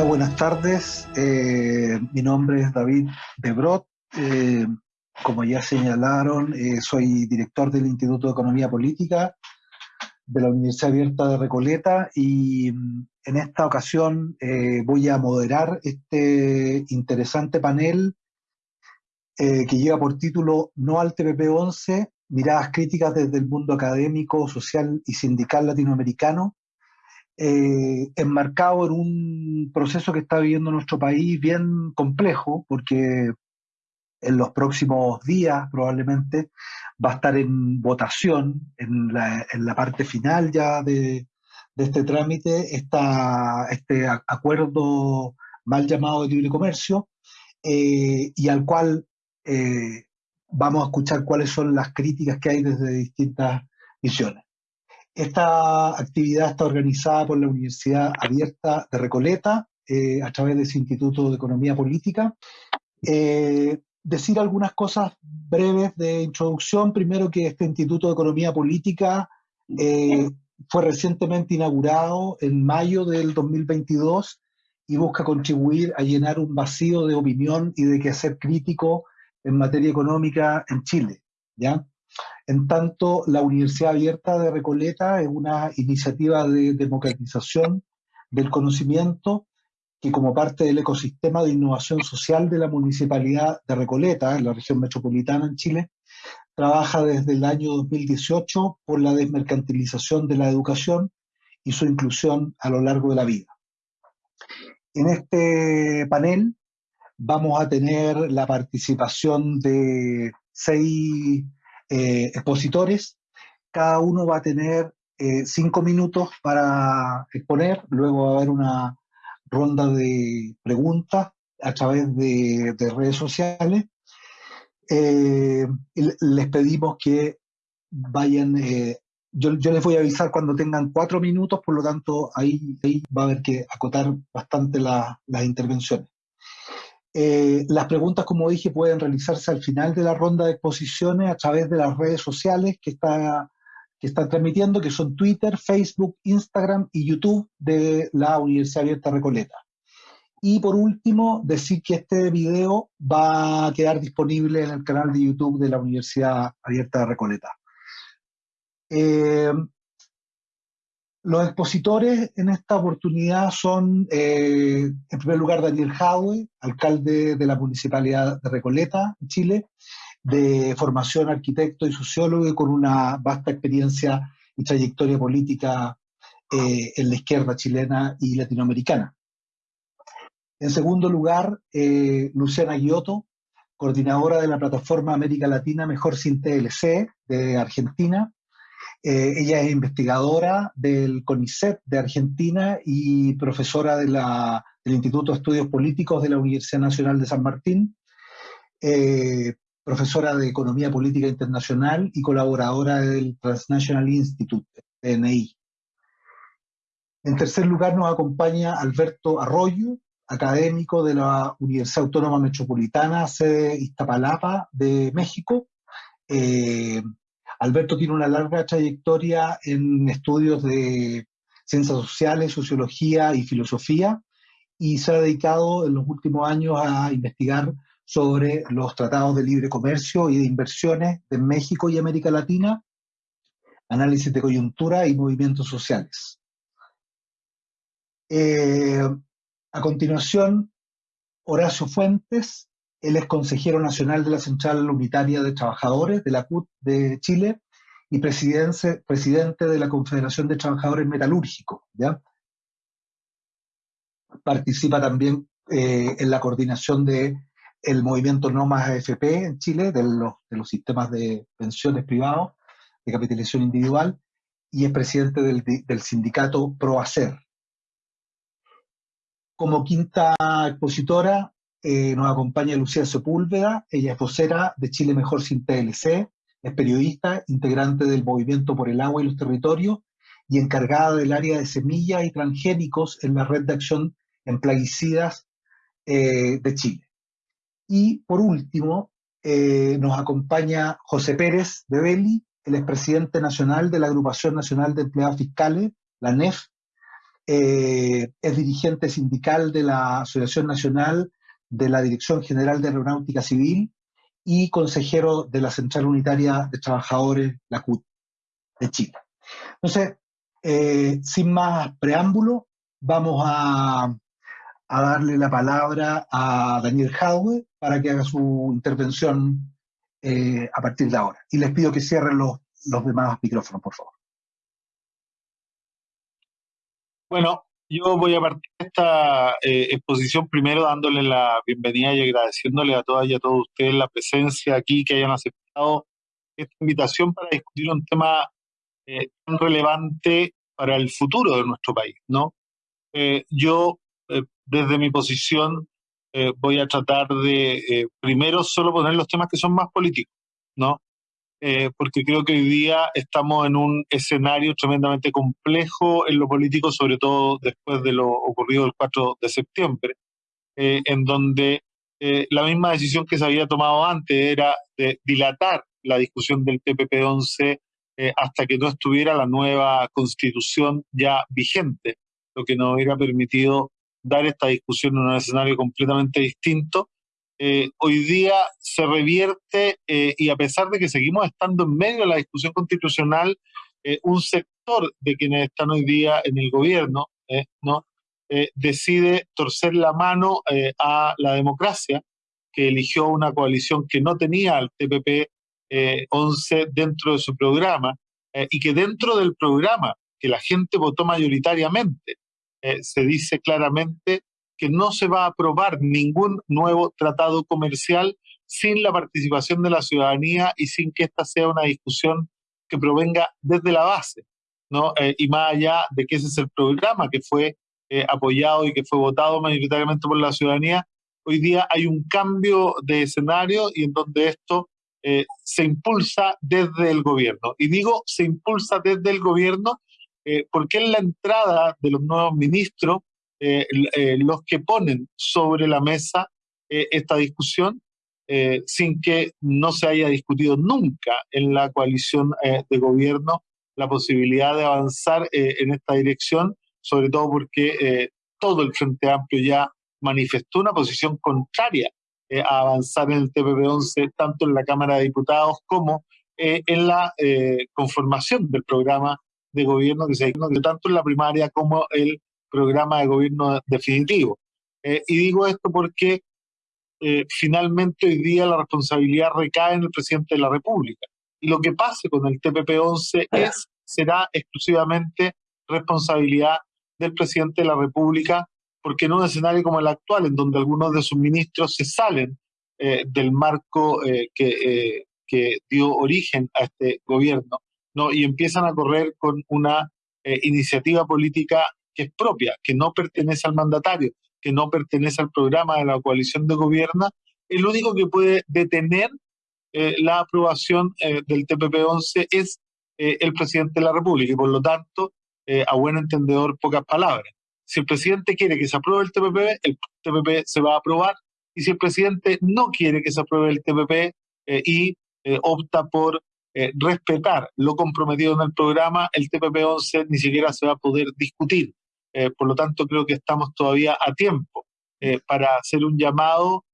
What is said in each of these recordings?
Hola, buenas tardes. Eh, mi nombre es David Debrot. Eh, como ya señalaron, eh, soy director del Instituto de Economía Política de la Universidad Abierta de Recoleta y mm, en esta ocasión voy a moderar este interesante panel que lleva por título No al TPP-11, miradas críticas desde el mundo académico, social y sindical latinoamericano eh, enmarcado en un proceso que está viviendo nuestro país bien complejo, porque en los próximos días probablemente va a estar en votación, en la, en la parte final ya de, este trámite, este acuerdo mal llamado de libre comercio, eh, y al cual eh, vamos a escuchar cuáles son las críticas que hay desde distintas visiones. Esta actividad está organizada por la Universidad Abierta de Recoleta eh, a través de su Instituto de Economía Política. Eh, decir algunas cosas breves de introducción. Primero que este Instituto de Economía Política eh, fue recientemente inaugurado en mayo del 2022 y busca contribuir a llenar un vacío de opinión y de quehacer crítico en materia económica en Chile. ¿ya? En tanto, la Universidad Abierta de Recoleta es una iniciativa de democratización del conocimiento que como parte del ecosistema de innovación social de la Municipalidad de Recoleta, en la región metropolitana en Chile, trabaja desde el año 2018 por la desmercantilización de la educación y su inclusión a lo largo de la vida. En este panel vamos a tener la participación de seis eh, expositores. Cada uno va a tener eh, cinco minutos para exponer, luego va a haber una ronda de preguntas a través de, redes sociales. Eh, les pedimos que vayan, yo, les voy a avisar cuando tengan cuatro minutos, por lo tanto ahí, va a haber que acotar bastante las intervenciones. Eh, las preguntas, como dije, pueden realizarse al final de la ronda de exposiciones a través de las redes sociales que está que están transmitiendo, que son Twitter, Facebook, Instagram y YouTube de la Universidad Abierta Recoleta. Y por último, decir que este video va a quedar disponible en el canal de YouTube de la Universidad Abierta de Recoleta. Eh, los expositores en esta oportunidad son, eh, en primer lugar, Daniel Jadwe, alcalde de la Municipalidad de Recoleta, Chile, de formación arquitecto y sociólogo y con una vasta experiencia y trayectoria política eh, en la izquierda chilena y latinoamericana. En segundo lugar, eh, Luciana Giotto, coordinadora de la plataforma América Latina Mejor Sin TLC de Argentina, eh, ella es investigadora del CONICET de Argentina y profesora del Instituto de Estudios Políticos de la Universidad Nacional de San Martín, eh, profesora de Economía Política Internacional y colaboradora del Transnational Institute, TNI. En tercer lugar nos acompaña Alberto Arroyo, académico de la Universidad Autónoma Metropolitana, sede Iztapalapa de México, eh, Alberto tiene una larga trayectoria en estudios de ciencias sociales, sociología y filosofía, y se ha dedicado en los últimos años a investigar sobre los tratados de libre comercio y de inversiones de México y América Latina, análisis de coyuntura y movimientos sociales. Eh, a continuación, Horacio Fuentes, él es consejero nacional de la Central Unitaria de Trabajadores de la CUT de Chile y presidente, de la Confederación de Trabajadores Metalúrgicos. ¿ya? Participa también eh, en la coordinación del el movimiento No Más AFP en Chile, de los, de los sistemas de pensiones privados, de capitalización individual, y es presidente del, del sindicato ProAcer. Como quinta expositora, eh, nos acompaña Lucía Sepúlveda, ella es vocera de Chile Mejor Sin TLC, es periodista, integrante del Movimiento por el Agua y los Territorios y encargada del área de semillas y transgénicos en la Red de Acción en Plaguicidas eh, de Chile. Y por último, eh, nos acompaña José Pérez de Belli, el expresidente nacional de la Agrupación Nacional de Empleados Fiscales, la NEF, es dirigente sindical de la Asociación Nacional de la Dirección General de Aeronáutica Civil y consejero de la Central Unitaria de Trabajadores, la CUT, de Chile. Entonces, sin más preámbulo, vamos a, a darle la palabra a Daniel Jadwe para que haga su intervención eh, a partir de ahora. Y les pido que cierren los, los demás micrófonos, por favor. Bueno, yo voy a partir de esta eh, exposición primero dándole la bienvenida y agradeciéndole a todas y a todos ustedes la presencia aquí, que hayan aceptado esta invitación para discutir un tema eh, tan relevante para el futuro de nuestro país, ¿no? yo eh, desde mi posición eh, voy a tratar de eh, primero solo poner los temas que son más políticos, ¿no? Porque creo que hoy día estamos en un escenario tremendamente complejo en lo político, sobre todo después de lo ocurrido el 4 de septiembre, en donde la misma decisión que se había tomado antes era de dilatar la discusión del TPP-11 hasta que no estuviera la nueva constitución ya vigente, lo que nos hubiera permitido dar esta discusión en un escenario completamente distinto. Eh, hoy día se revierte eh, y a pesar de que seguimos estando en medio de la discusión constitucional, eh, un sector de quienes están hoy día en el gobierno ¿no? decide torcer la mano a la democracia, que eligió una coalición que no tenía al TPP 11 dentro de su programa y que dentro del programa que la gente votó mayoritariamente eh, se dice claramente que no se va a aprobar ningún nuevo tratado comercial sin la participación de la ciudadanía y sin que esta sea una discusión que provenga desde la base, ¿no? Eh, y más allá de que ese es el programa que fue eh, apoyado y que fue votado mayoritariamente por la ciudadanía, hoy día hay un cambio de escenario y en donde esto se impulsa desde el gobierno. Y digo se impulsa desde el gobierno eh, porque en la entrada de los nuevos ministros eh, eh, los que ponen sobre la mesa esta discusión sin que no se haya discutido nunca en la coalición de gobierno la posibilidad de avanzar en esta dirección, sobre todo porque todo el Frente Amplio ya manifestó una posición contraria a avanzar en el TPP-11, tanto en la Cámara de Diputados como en la conformación del programa de gobierno que se tanto en la primaria como el programa de gobierno definitivo. Eh, y digo esto porque eh, finalmente hoy día la responsabilidad recae en el presidente de la República. Y lo que pase con el TPP-11 es, será exclusivamente responsabilidad del presidente de la República, porque en un escenario como el actual, en donde algunos de sus ministros se salen eh, del marco que, que dio origen a este gobierno, ¿no? y empiezan a correr con una eh, iniciativa política es propia, que no pertenece al mandatario, que no pertenece al programa de la coalición de gobierno, el único que puede detener eh, la aprobación eh, del TPP-11 es el presidente de la República y por lo tanto, a buen entendedor, pocas palabras. Si el presidente quiere que se apruebe el TPP, el TPP se va a aprobar y si el presidente no quiere que se apruebe el TPP y opta por eh, respetar lo comprometido en el programa, el TPP-11 ni siquiera se va a poder discutir. Eh, por lo tanto, creo que estamos todavía a tiempo eh, para hacer un llamado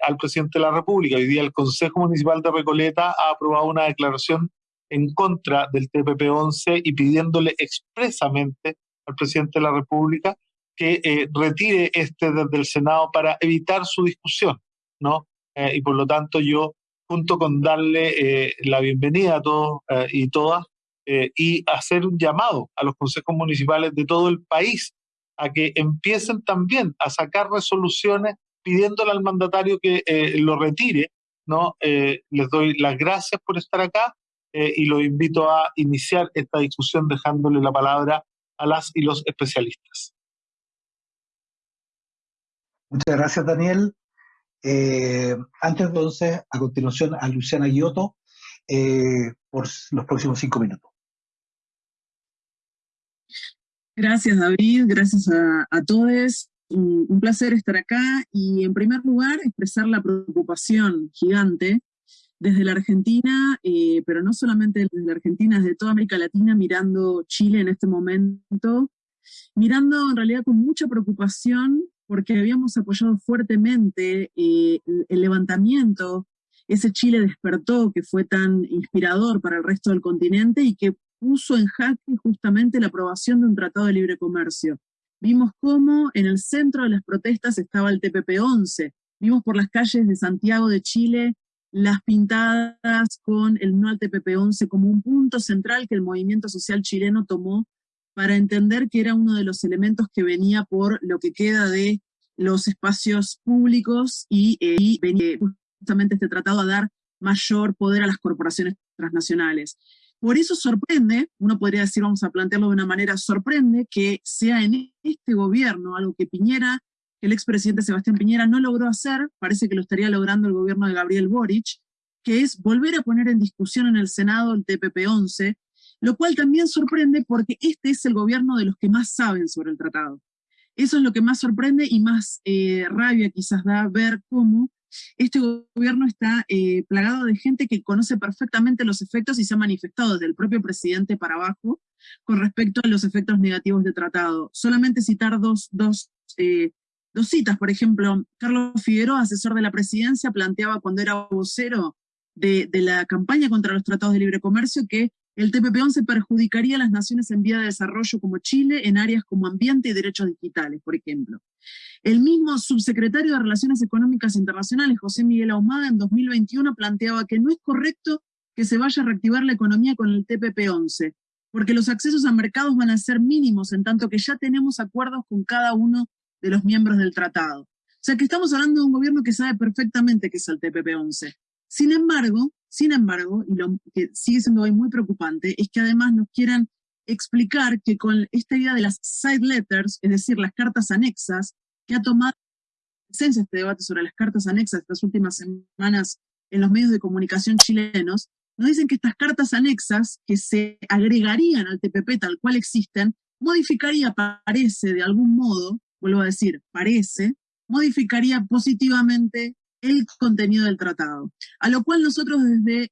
al presidente de la República. Hoy día el Consejo Municipal de Recoleta ha aprobado una declaración en contra del TPP-11 y pidiéndole expresamente al presidente de la República que retire este desde el Senado para evitar su discusión, ¿no? y por lo tanto yo junto con darle eh, la bienvenida a todos eh, y todas eh, y hacer un llamado a los consejos municipales de todo el país a que empiecen también a sacar resoluciones pidiéndole al mandatario que lo retire. ¿no? les doy las gracias por estar acá y los invito a iniciar esta discusión dejándole la palabra a las y los especialistas. Muchas gracias, Daniel. Eh, antes entonces, a continuación, a Luciana Giotto eh, por los próximos cinco minutos. Gracias David, gracias a, todos. Un, placer estar acá y en primer lugar expresar la preocupación gigante desde la Argentina, eh, pero no solamente desde la Argentina, desde toda América Latina mirando Chile en este momento mirando en realidad con mucha preocupación porque habíamos apoyado fuertemente eh, el levantamiento, ese Chile despertó que fue tan inspirador para el resto del continente y que puso en jaque justamente la aprobación de un tratado de libre comercio. Vimos cómo en el centro de las protestas estaba el TPP-11, vimos por las calles de Santiago de Chile las pintadas con el no al TPP-11 como un punto central que el movimiento social chileno tomó para entender que era uno de los elementos que venía por lo que queda de los espacios públicos y, eh, venía justamente este tratado a dar mayor poder a las corporaciones transnacionales. Por eso sorprende, uno podría decir, vamos a plantearlo de una manera, sorprende que sea en este gobierno, algo que Piñera el expresidente Sebastián Piñera no logró hacer, parece que lo estaría logrando el gobierno de Gabriel Boric, que es volver a poner en discusión en el Senado el TPP-11, lo cual también sorprende porque este es el gobierno de los que más saben sobre el tratado. Eso es lo que más sorprende y más eh, rabia quizás da ver cómo este gobierno está eh, plagado de gente que conoce perfectamente los efectos y se ha manifestado desde el propio presidente para abajo con respecto a los efectos negativos del tratado. Solamente citar dos, dos eh, dos citas, por ejemplo, Carlos Figueroa, asesor de la presidencia, planteaba cuando era vocero de, la campaña contra los tratados de libre comercio que el TPP-11 perjudicaría a las naciones en vía de desarrollo como Chile en áreas como ambiente y derechos digitales, por ejemplo. El mismo subsecretario de Relaciones Económicas Internacionales, José Miguel Ahumada, en 2021 planteaba que no es correcto que se vaya a reactivar la economía con el TPP-11, porque los accesos a mercados van a ser mínimos, en tanto que ya tenemos acuerdos con cada uno de los miembros del tratado. O sea que estamos hablando de un gobierno que sabe perfectamente qué es el TPP-11. Sin embargo, sin embargo, y lo que sigue siendo hoy muy preocupante, es que además nos quieran explicar que con esta idea de las side letters, es decir, las cartas anexas, que ha tomado esencia este debate sobre las cartas anexas estas últimas semanas en los medios de comunicación chilenos, nos dicen que estas cartas anexas que se agregarían al TPP tal cual existen, modificaría, parece, de algún modo, vuelvo a decir, parece, modificaría positivamente el contenido del tratado. A lo cual nosotros desde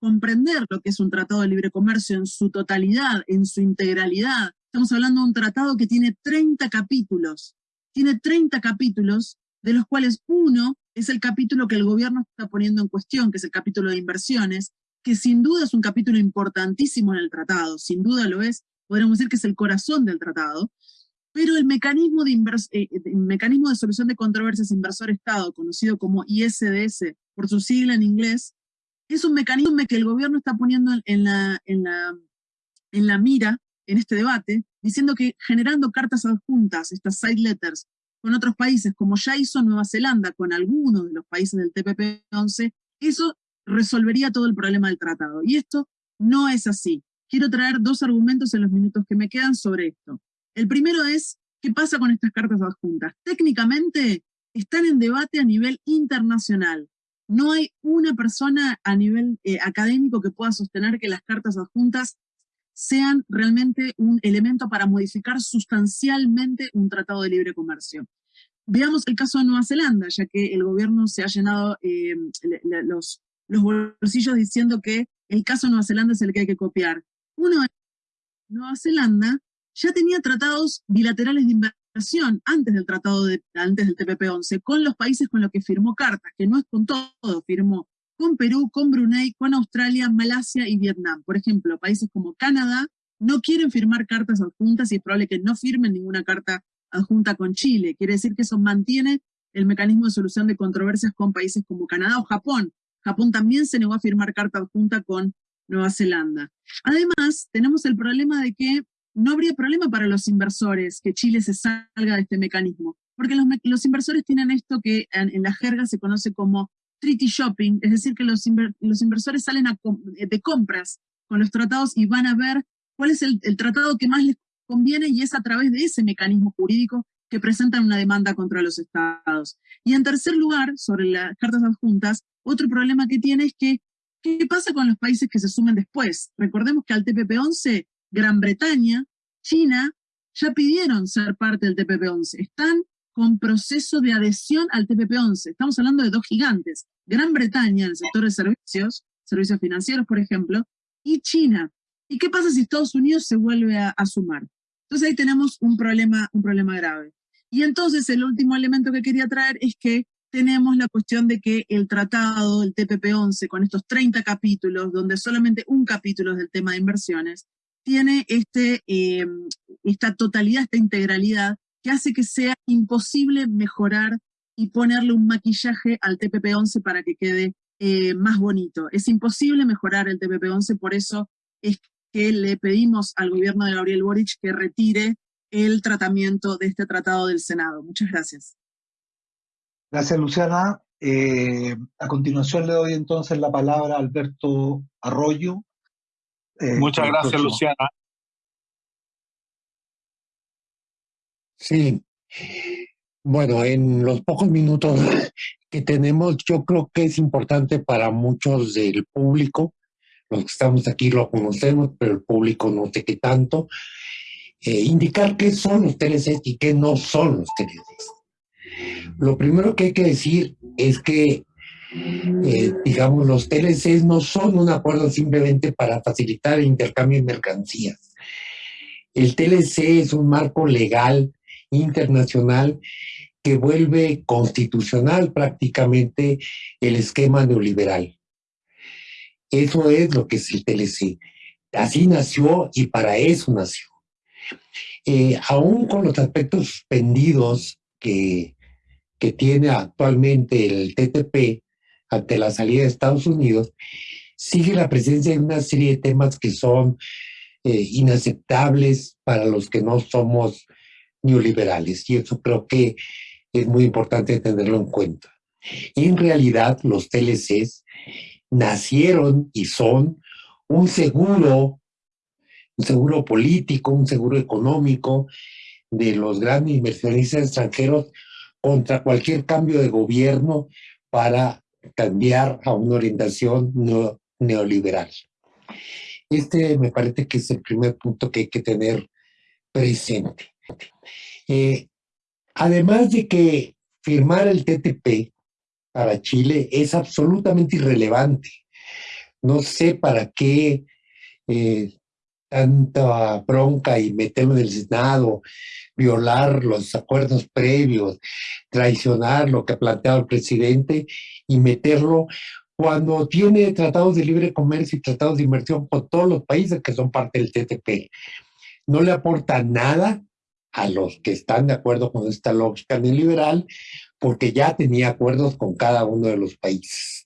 comprender lo que es un tratado de libre comercio en su totalidad, en su integralidad, estamos hablando de un tratado que tiene 30 capítulos, tiene 30 capítulos, de los cuales uno es el capítulo que el gobierno está poniendo en cuestión, que es el capítulo de inversiones, que sin duda es un capítulo importantísimo en el tratado, sin duda lo es, podríamos decir que es el corazón del tratado, pero el mecanismo de, eh, eh, mecanismo de solución de controversias inversor-Estado, conocido como ISDS por su sigla en inglés, es un mecanismo que el gobierno está poniendo en en la mira en este debate, diciendo que generando cartas adjuntas, estas side letters, con otros países, como ya hizo Nueva Zelanda con algunos de los países del TPP-11, eso resolvería todo el problema del tratado. Y esto no es así. Quiero traer dos argumentos en los minutos que me quedan sobre esto. El primero es, ¿qué pasa con estas cartas adjuntas? Técnicamente están en debate a nivel internacional. No hay una persona a nivel eh, académico que pueda sostener que las cartas adjuntas sean realmente un elemento para modificar sustancialmente un tratado de libre comercio. Veamos el caso de Nueva Zelanda, ya que el gobierno se ha llenado eh, los, los bolsillos diciendo que el caso de Nueva Zelanda es el que hay que copiar. Uno Nueva Zelanda ya tenía tratados bilaterales de inversión antes del tratado de, antes del TPP-11 con los países con los que firmó cartas, que no es con todo, firmó con Perú, con Brunei, con Australia, Malasia y Vietnam. Por ejemplo, países como Canadá no quieren firmar cartas adjuntas y es probable que no firmen ninguna carta adjunta con Chile. Quiere decir que eso mantiene el mecanismo de solución de controversias con países como Canadá o Japón. Japón también se negó a firmar carta adjunta con Nueva Zelanda. Además, tenemos el problema de que no habría problema para los inversores que Chile se salga de este mecanismo, porque los, inversores tienen esto que en, la jerga se conoce como treaty shopping, es decir, que los, inversores salen de compras con los tratados y van a ver cuál es el, tratado que más les conviene y es a través de ese mecanismo jurídico que presentan una demanda contra los estados. Y en tercer lugar, sobre las cartas adjuntas, otro problema que tiene es que, ¿qué pasa con los países que se sumen después? Recordemos que al TPP-11 Gran Bretaña, China, ya pidieron ser parte del TPP-11. Están con proceso de adhesión al TPP-11. Estamos hablando de dos gigantes. Gran Bretaña en el sector de servicios, servicios financieros, por ejemplo, y China. ¿Y qué pasa si Estados Unidos se vuelve a, sumar? Entonces ahí tenemos un problema, un problema grave. Y entonces el último elemento que quería traer es que tenemos la cuestión de que el tratado, el TPP-11, con estos 30 capítulos, donde solamente un capítulo es del tema de inversiones, tiene este, eh, esta totalidad, esta integralidad, que hace que sea imposible mejorar y ponerle un maquillaje al TPP-11 para que quede eh, más bonito. Es imposible mejorar el TPP-11, por eso es que le pedimos al gobierno de Gabriel Boric que retire el tratamiento de este tratado del Senado. Muchas gracias. Gracias, Luciana. Eh, a continuación le doy entonces la palabra a Alberto Arroyo. Eh, Muchas gracias, Luciana. Sí. Bueno, en los pocos minutos que tenemos, yo creo que es importante para muchos del público, los que estamos aquí lo conocemos, pero el público no sé qué tanto, eh, indicar qué son los TLCs y qué no son los TLCs. Lo primero que hay que decir es que, eh, digamos, los TLCs no son un acuerdo simplemente para facilitar el intercambio de mercancías. El TLC es un marco legal internacional que vuelve constitucional prácticamente el esquema neoliberal. Eso es lo que es el TLC. Así nació y para eso nació. Eh, aún con los aspectos suspendidos que que tiene actualmente el TTP ante la salida de Estados Unidos, sigue la presencia de una serie de temas que son eh, inaceptables para los que no somos neoliberales. Y eso creo que es muy importante tenerlo en cuenta. En realidad, los TLCs nacieron y son un seguro, un seguro político, un seguro económico de los grandes inversionistas extranjeros contra cualquier cambio de gobierno para cambiar a una orientación neoliberal. Este me parece que es el primer punto que hay que tener presente. Eh, además de que firmar el TTP para Chile es absolutamente irrelevante. No sé para qué eh, tanta bronca y meterlo en el Senado, violar los acuerdos previos, traicionar lo que ha planteado el presidente y meterlo cuando tiene tratados de libre comercio y tratados de inversión con todos los países que son parte del TTP. No le aporta nada a los que están de acuerdo con esta lógica neoliberal, porque ya tenía acuerdos con cada uno de los países.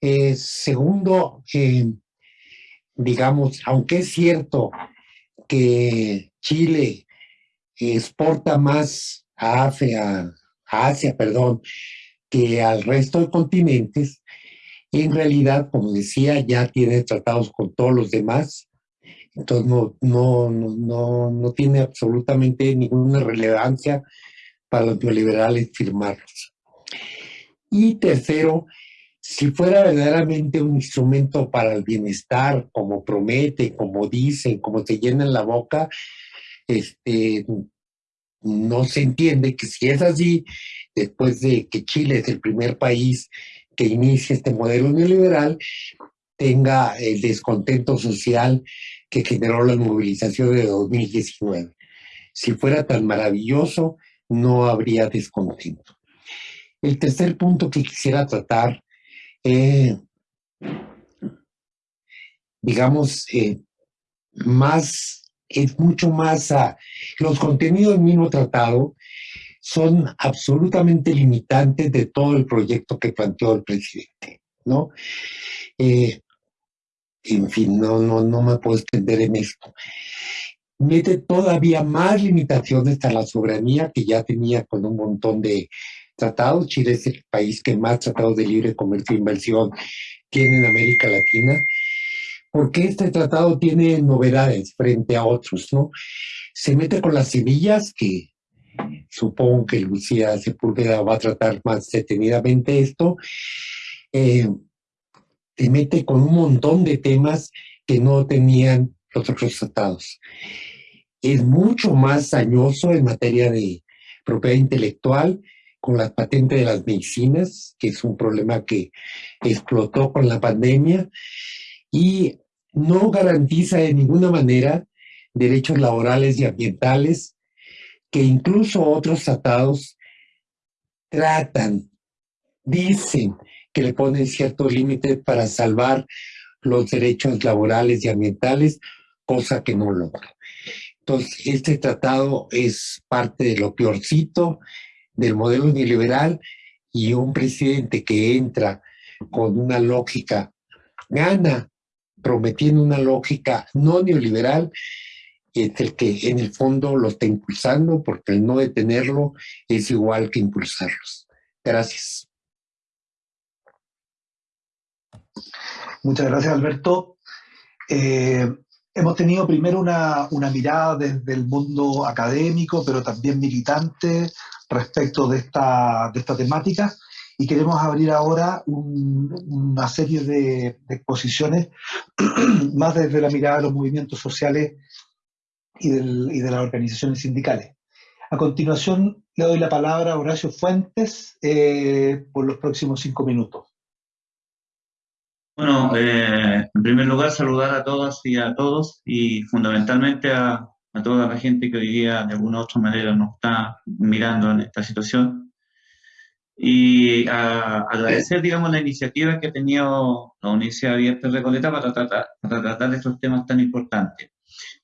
Eh, segundo, eh, digamos, aunque es cierto que Chile exporta más a Asia, Asia perdón, que al resto de continentes, en realidad, como decía, ya tiene tratados con todos los demás, entonces no, no, no, no tiene absolutamente ninguna relevancia para los neoliberales firmarlos. Y tercero, si fuera verdaderamente un instrumento para el bienestar, como promete, como dicen, como se llenan la boca, este, no se entiende que si es así, después de que Chile es el primer país que inicia este modelo neoliberal, tenga el descontento social que generó la movilización de 2019. Si fuera tan maravilloso, no habría descontento. El tercer punto que quisiera tratar eh, digamos, eh, más, es mucho más, a, los contenidos del mismo tratado son absolutamente limitantes de todo el proyecto que planteó el presidente, ¿no? Eh, en fin, no, no, no me puedo extender en esto. Mete todavía más limitaciones a la soberanía que ya tenía con un montón de tratados. Chile es el país que más tratados de libre comercio e inversión tiene en América Latina, porque este tratado tiene novedades frente a otros, ¿no? Se mete con las semillas, que supongo que Lucía Sepúlveda va a tratar más detenidamente esto, eh, mete con un montón de temas que no tenían los otros tratados. Es mucho más dañoso en materia de propiedad intelectual, con la patente de las medicinas, que es un problema que explotó con la pandemia, y no garantiza de ninguna manera derechos laborales y ambientales, que incluso otros tratados tratan, dicen que le ponen ciertos límites para salvar los derechos laborales y ambientales, cosa que no logra. Entonces, este tratado es parte de lo peorcito del modelo neoliberal y un presidente que entra con una lógica, gana prometiendo una lógica no neoliberal, es el que en el fondo lo está impulsando, porque el no detenerlo es igual que impulsarlos. Gracias. Muchas gracias, Alberto. Eh, hemos tenido primero una, mirada desde el mundo académico, pero también militante respecto de esta, de esta temática y queremos abrir ahora una serie de, exposiciones más desde la mirada de los movimientos sociales y, de las organizaciones sindicales. A continuación le doy la palabra a Horacio Fuentes eh, por los próximos cinco minutos. Bueno, eh, en primer lugar saludar a todas y a todos y fundamentalmente a, a toda la gente que hoy día de alguna u otra manera nos está mirando en esta situación y agradecer, digamos, la iniciativa que ha tenido la Universidad Abierta de Recoleta para tratar, para tratar estos temas tan importantes.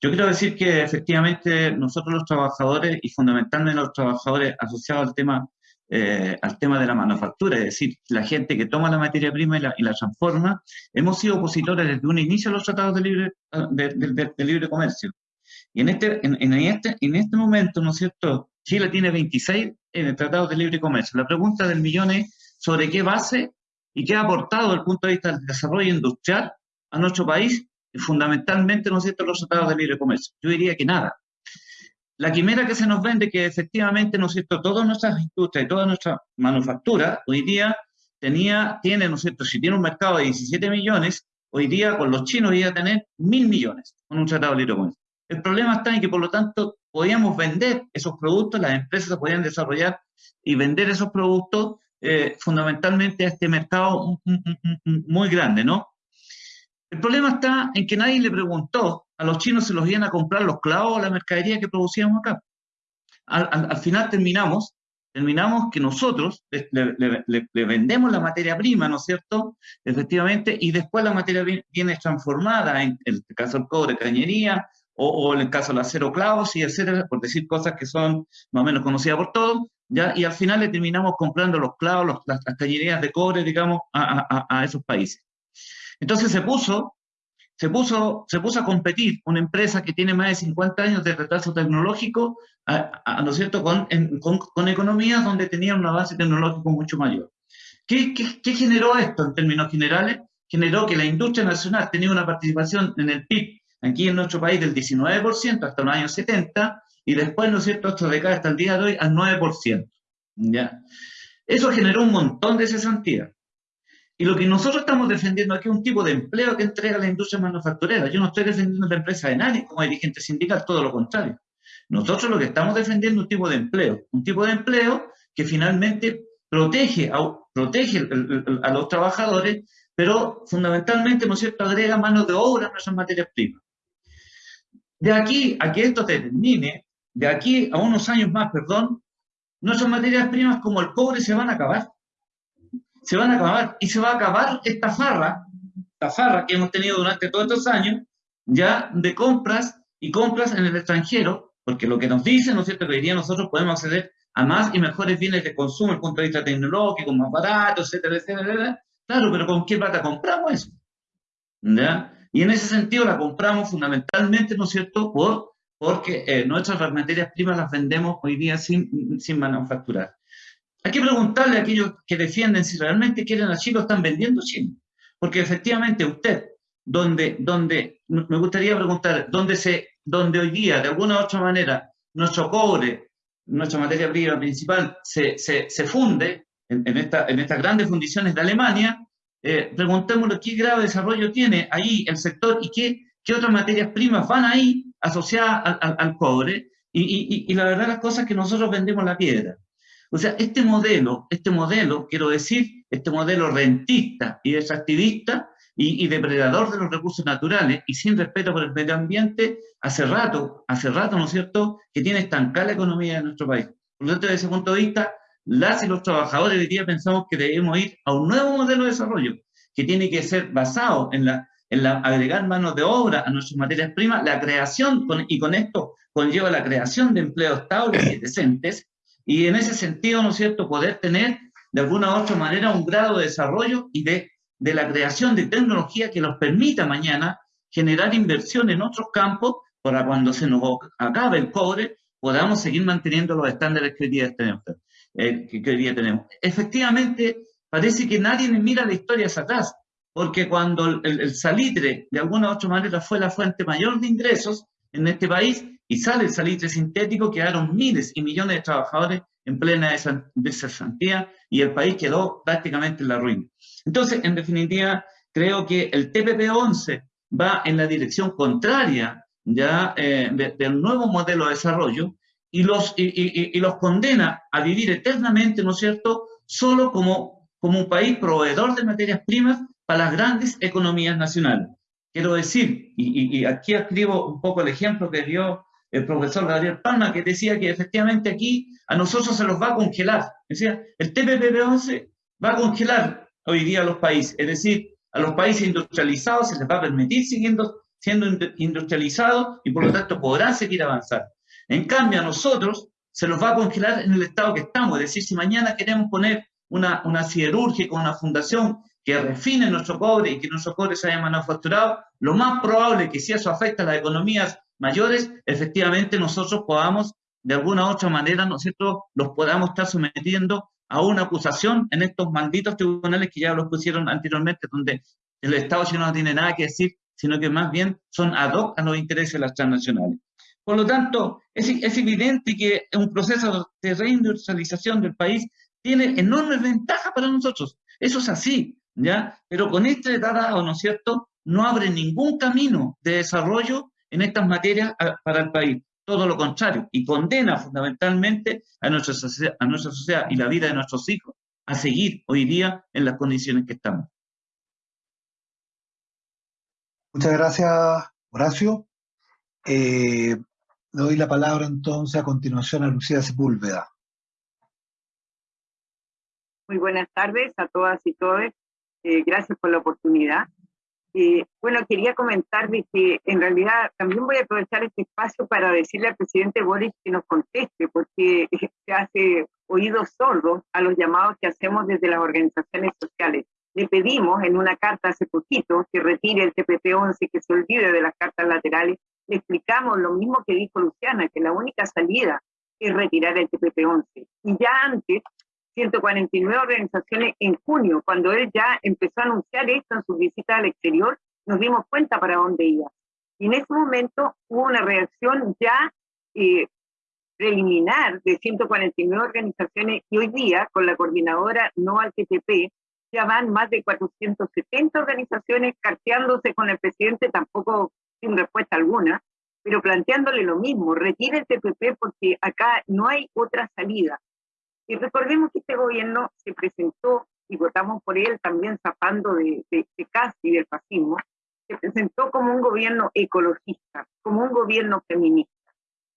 Yo quiero decir que efectivamente nosotros los trabajadores y fundamentalmente los trabajadores asociados al tema, eh, al tema de la manufactura, es decir, la gente que toma la materia prima y la, y la transforma, hemos sido opositores desde un inicio a los tratados de libre, de, de libre comercio. Y en este, en, en, este, en este momento, ¿no es cierto?, Chile tiene 26 en el Tratado de Libre Comercio. La pregunta del millón es sobre qué base y qué ha aportado desde el punto de vista del desarrollo industrial a nuestro país, fundamentalmente, ¿no es cierto?, los tratados de libre comercio. Yo diría que nada. La quimera que se nos vende que efectivamente, ¿no es cierto?, todas nuestras industrias y toda nuestra manufactura hoy día tenía, tiene, ¿no es cierto?, si tiene un mercado de 17 millones, hoy día con los chinos iba a tener mil millones con un tratado de libre comercio. El problema está en que, por lo tanto, podíamos vender esos productos, las empresas podían desarrollar y vender esos productos eh, fundamentalmente a este mercado muy grande, ¿no? El problema está en que nadie le preguntó a los chinos si los iban a comprar los clavos o la mercadería que producíamos acá. Al, final terminamos, terminamos que nosotros le, vendemos la materia prima, ¿no es cierto? Efectivamente, y después la materia viene transformada, en el caso del cobre, cañería, o, en el caso del acero clavos y etcétera, por decir cosas que son más o menos conocidas por todos, ¿ya? y al final le terminamos comprando los clavos, las, cañerías de cobre, digamos, a, esos países. Entonces se puso, se, puso, se puso a competir una empresa que tiene más de 50 años de retraso tecnológico, ¿no es cierto?, con, con, con, economías donde tenían una base tecnológica mucho mayor. ¿Qué, ¿Qué, qué, generó esto en términos generales? Generó que la industria nacional tenía una participación en el PIB aquí en nuestro país del 19% hasta los años 70 y después, ¿no es cierto?, hasta década hasta el día de hoy al 9%. ¿ya? Eso generó un montón de cesantía. Y lo que nosotros estamos defendiendo aquí es un tipo de empleo que entrega la industria manufacturera. Yo no estoy defendiendo la empresa de nadie como dirigente sindical, todo lo contrario. Nosotros lo que estamos defendiendo es un tipo de empleo, un tipo de empleo que finalmente protege a, los trabajadores, pero fundamentalmente, ¿no es cierto?, agrega mano de obra a nuestras materias primas. De aquí a que esto termine, de aquí a unos años más, perdón, nuestras materias primas como el cobre se van a acabar. Se van a acabar. Y se va a acabar esta farra, esta farra que hemos tenido durante todos estos años, ya de compras y compras en el extranjero, porque lo que nos dicen, ¿no es cierto?, que hoy día nosotros podemos acceder a más y mejores bienes de consumo desde el punto de vista tecnológico, más baratos, etcétera, etcétera, etcétera. Claro, pero ¿con qué plata compramos eso? ¿Ya? Y en ese sentido la compramos fundamentalmente, ¿no es cierto?, por, porque eh, nuestras materias primas las vendemos hoy día sin, sin manufacturar. Hay que preguntarle a aquellos que defienden si realmente quieren a Chile o están vendiendo Chile. Porque efectivamente usted, donde, donde me gustaría preguntar, donde, se, donde hoy día, de alguna u otra manera, nuestro cobre, nuestra materia prima principal, se, se, se funde en, en, esta, en estas grandes fundiciones de Alemania, eh, preguntémosle qué grado de desarrollo tiene ahí el sector y qué, qué otras materias primas van ahí asociadas al, cobre. Y, la verdad las cosas que nosotros vendemos la piedra. O sea, este modelo, este modelo, quiero decir, este modelo rentista y extractivista, y, depredador de los recursos naturales y sin respeto por el medio ambiente, hace rato, hace rato, ¿no es cierto?, que tiene estancada la economía de nuestro país. Por lo tanto, desde ese punto de vista, las y los trabajadores hoy día pensamos que debemos ir a un nuevo modelo de desarrollo, que tiene que ser basado en la, en la agregar manos de obra a nuestras materias primas, la creación, y con esto conlleva la creación de empleos estables y decentes, y en ese sentido, ¿no es cierto?, poder tener de alguna u otra manera un grado de desarrollo y de, de la creación de tecnología que nos permita mañana generar inversión en otros campos para cuando se nos acabe el cobre podamos seguir manteniendo los estándares que hoy día tenemos. Eh, que hoy día tenemos. Efectivamente, parece que nadie mira la historia hacia atrás, porque cuando el, salitre de alguna u otra manera fue la fuente mayor de ingresos en este país y sale el salitre sintético, quedaron miles y millones de trabajadores en plena desasantía y el país quedó prácticamente en la ruina. Entonces, en definitiva, creo que el TPP-11 va en la dirección contraria ya eh, del nuevo modelo de desarrollo y los, y, los condena a vivir eternamente, ¿no es cierto?, solo como, como un país proveedor de materias primas para las grandes economías nacionales. Quiero decir, y, aquí escribo un poco el ejemplo que dio el profesor Gabriel Palma, que decía que efectivamente aquí a nosotros se los va a congelar. Decía, el TPP-11 va a congelar hoy día los países, es decir, a los países industrializados se les va a permitir siguiendo siendo industrializados y por lo tanto podrán seguir avanzando. En cambio, a nosotros se nos va a congelar en el estado que estamos. Es decir, si mañana queremos poner una, una siderúrgica, una fundación que refine nuestro cobre y que nuestro cobre se haya manufacturado, lo más probable es que si eso afecta a las economías mayores, efectivamente nosotros podamos, de alguna u otra manera, nosotros los podamos estar sometiendo a una acusación en estos malditos tribunales que ya los pusieron anteriormente, donde el Estado si no tiene nada que decir, sino que más bien son ad hoc a los intereses de las transnacionales. Por lo tanto, es, es evidente que un proceso de reindustrialización del país tiene enormes ventajas para nosotros. Eso es así, ¿ya? Pero con este tratado, ¿no es cierto?, no abre ningún camino de desarrollo en estas materias para el país. Todo lo contrario, y condena fundamentalmente a nuestra, sociedad, a nuestra sociedad y la vida de nuestros hijos a seguir hoy día en las condiciones que estamos. Muchas gracias, Horacio. Eh, doy la palabra entonces a continuación a Lucía Sepúlveda. Muy buenas tardes a todas y todos. Eh, gracias por la oportunidad. Eh, bueno, quería comentarles que en realidad también voy a aprovechar este espacio para decirle al presidente Boris que nos conteste, porque se hace oídos sordos a los llamados que hacemos desde las organizaciones sociales. Le pedimos en una carta hace poquito que retire el TPP-11, que se olvide de las cartas laterales le explicamos lo mismo que dijo Luciana, que la única salida es retirar el TPP-11. Y ya antes, 149 organizaciones en junio, cuando él ya empezó a anunciar esto en su visita al exterior, nos dimos cuenta para dónde iba. Y en ese momento hubo una reacción ya eh, preliminar de 149 organizaciones y hoy día, con la coordinadora No al TPP, ya van más de 470 organizaciones carteándose con el presidente, tampoco sin respuesta alguna, pero planteándole lo mismo, retire el TPP porque acá no hay otra salida. Y recordemos que este gobierno se presentó, y votamos por él también zapando de, de, de casi del fascismo, se presentó como un gobierno ecologista, como un gobierno feminista.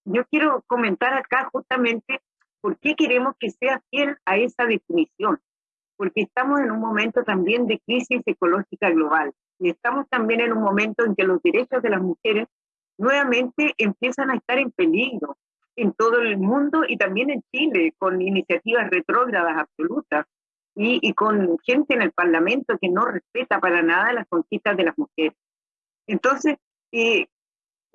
Yo quiero comentar acá justamente por qué queremos que sea fiel a esa definición, porque estamos en un momento también de crisis ecológica global. Y estamos también en un momento en que los derechos de las mujeres nuevamente empiezan a estar en peligro en todo el mundo y también en Chile, con iniciativas retrógradas absolutas y, y con gente en el Parlamento que no respeta para nada las conquistas de las mujeres. Entonces, eh,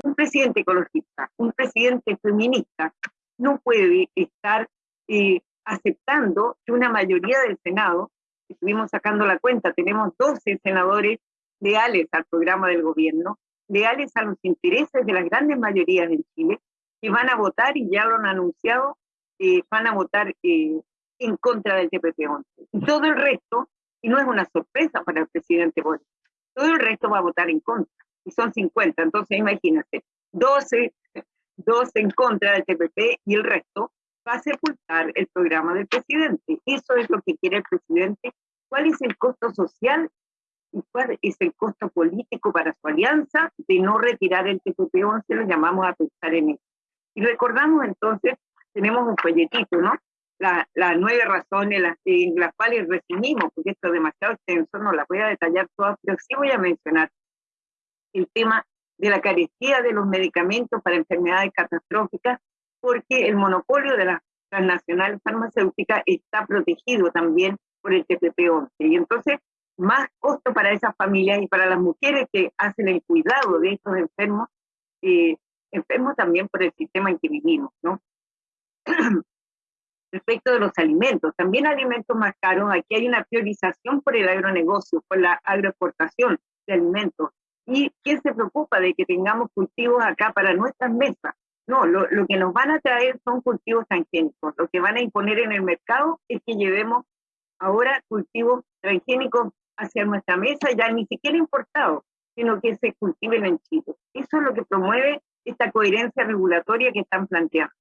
un presidente ecologista, un presidente feminista, no puede estar eh, aceptando que una mayoría del Senado, estuvimos sacando la cuenta, tenemos 12 senadores leales al programa del gobierno, leales a los intereses de las grandes mayorías en Chile, van a votar, y ya lo han anunciado, eh, van a votar eh, en contra del TPP-11. Y todo el resto, y no es una sorpresa para el presidente Boris, todo el resto va a votar en contra, y son 50, entonces imagínate, 12, 12 en contra del TPP y el resto va a sepultar el programa del presidente. Eso es lo que quiere el presidente. ¿Cuál es el costo social y cuál es el costo político para su alianza de no retirar el TPP-11, lo llamamos a pensar en eso. Y recordamos entonces, tenemos un folletito, ¿no? Las nueve razones las, en las cuales resumimos, porque esto es demasiado extenso, no las voy a detallar todas, pero sí voy a mencionar el tema de la carestía de los medicamentos para enfermedades catastróficas, porque el monopolio de las transnacionales farmacéuticas está protegido también por el TPP-11. Y entonces, más costo para esas familias y para las mujeres que hacen el cuidado de estos enfermos, eh, enfermos también por el sistema en que vivimos, ¿no? Respecto de los alimentos, también alimentos más caros, aquí hay una priorización por el agronegocio, por la agroexportación de alimentos. ¿Y quién se preocupa de que tengamos cultivos acá para nuestras mesas? No, lo, lo, que nos van a traer son cultivos transgénicos. Lo que van a imponer en el mercado es que llevemos ahora cultivos transgénicos hacia nuestra mesa, ya ni siquiera importados, sino que se cultiven en Chile. Eso es lo que promueve esta coherencia regulatoria que están planteando.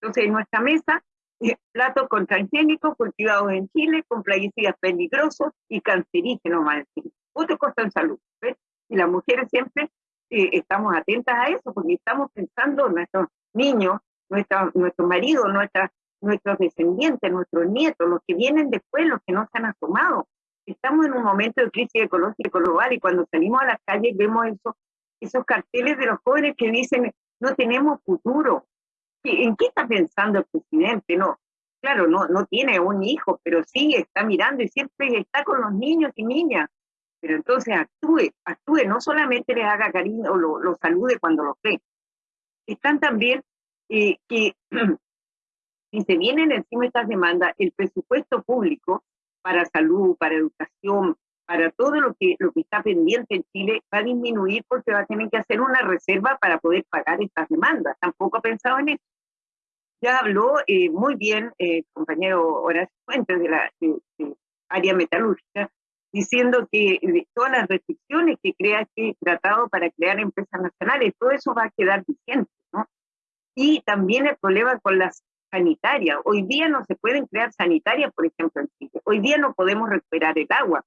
Entonces, en nuestra mesa, platos con transgénicos cultivados en Chile, con plaguicidas peligrosos y cancerígenos, más. Otro costo en salud. ¿ves? Y las mujeres siempre eh, estamos atentas a eso, porque estamos pensando en nuestros niños, nuestra, nuestros maridos, nuestras, nuestros descendientes, nuestros nietos, los que vienen después, los que no se han asomado. Estamos en un momento de crisis ecológica global y cuando salimos a las calles vemos eso, esos carteles de los jóvenes que dicen, no tenemos futuro. ¿En qué está pensando el presidente? No, claro, no, no tiene un hijo, pero sí está mirando y siempre está con los niños y niñas. Pero entonces actúe, actúe, no solamente les haga cariño o lo, salude cuando lo ve. Están también eh, que si se vienen encima estas demandas, el presupuesto público para salud, para educación, para todo lo que, lo que está pendiente en Chile va a disminuir porque va a tener que hacer una reserva para poder pagar estas demandas. Tampoco ha pensado en eso. Ya habló eh, muy bien el eh, compañero Horacio Fuentes de la área metalúrgica diciendo que todas las restricciones que crea este tratado para crear empresas nacionales, todo eso va a quedar vigente, ¿no? Y también el problema con las sanitarias. Hoy día no se pueden crear sanitarias, por ejemplo, en Chile. Hoy día no podemos recuperar el agua.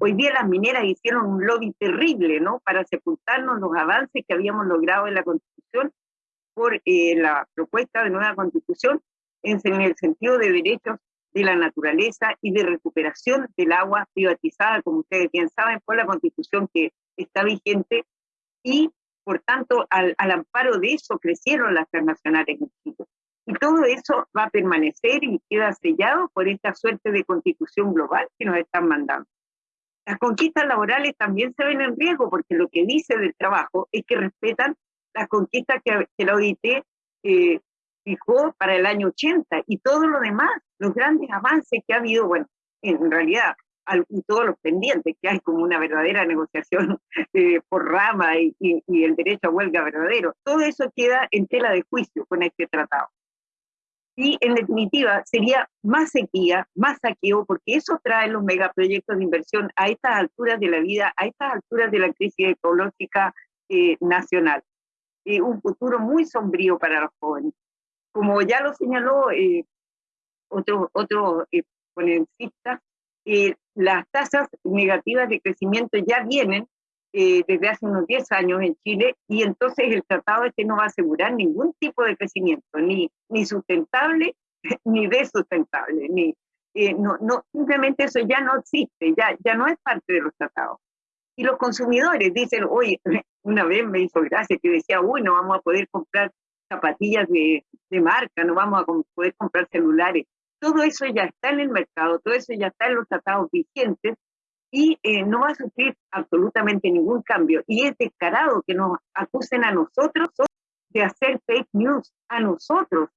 Hoy día las mineras hicieron un lobby terrible, ¿no? Para sepultarnos los avances que habíamos logrado en la Constitución por eh, la propuesta de nueva Constitución en, en el sentido de derechos de la naturaleza y de recuperación del agua privatizada, como ustedes bien saben, por la constitución que está vigente y, por tanto, al, amparo de eso crecieron las transnacionales en Chile. Y todo eso va a permanecer y queda sellado por esta suerte de constitución global que nos están mandando. Las conquistas laborales también se ven en riesgo porque lo que dice del trabajo es que respetan las conquistas que, que la OIT eh, fijó para el año 80 y todo lo demás, los grandes avances que ha habido, bueno, en realidad, y todos los pendientes que hay como una verdadera negociación eh, por rama y, y, el derecho a huelga verdadero, todo eso queda en tela de juicio con este tratado. Y en definitiva, sería más sequía, más saqueo, porque eso trae los megaproyectos de inversión a estas alturas de la vida, a estas alturas de la crisis ecológica eh, nacional. Eh, un futuro muy sombrío para los jóvenes. Como ya lo señaló eh, otro, otro eh, eh, las tasas negativas de crecimiento ya vienen eh, desde hace unos 10 años en Chile y entonces el tratado este no va a asegurar ningún tipo de crecimiento, ni, ni sustentable ni desustentable, ni, no, no, simplemente eso ya no existe, ya, ya no es parte de los tratados. Y los consumidores dicen, oye, una vez me hizo gracia que decía, uy, no vamos a poder comprar zapatillas de, de marca, no vamos a poder comprar celulares. Todo eso ya está en el mercado, todo eso ya está en los tratados vigentes y eh, no va a sufrir absolutamente ningún cambio. Y es descarado que nos acusen a nosotros de hacer fake news, a nosotros,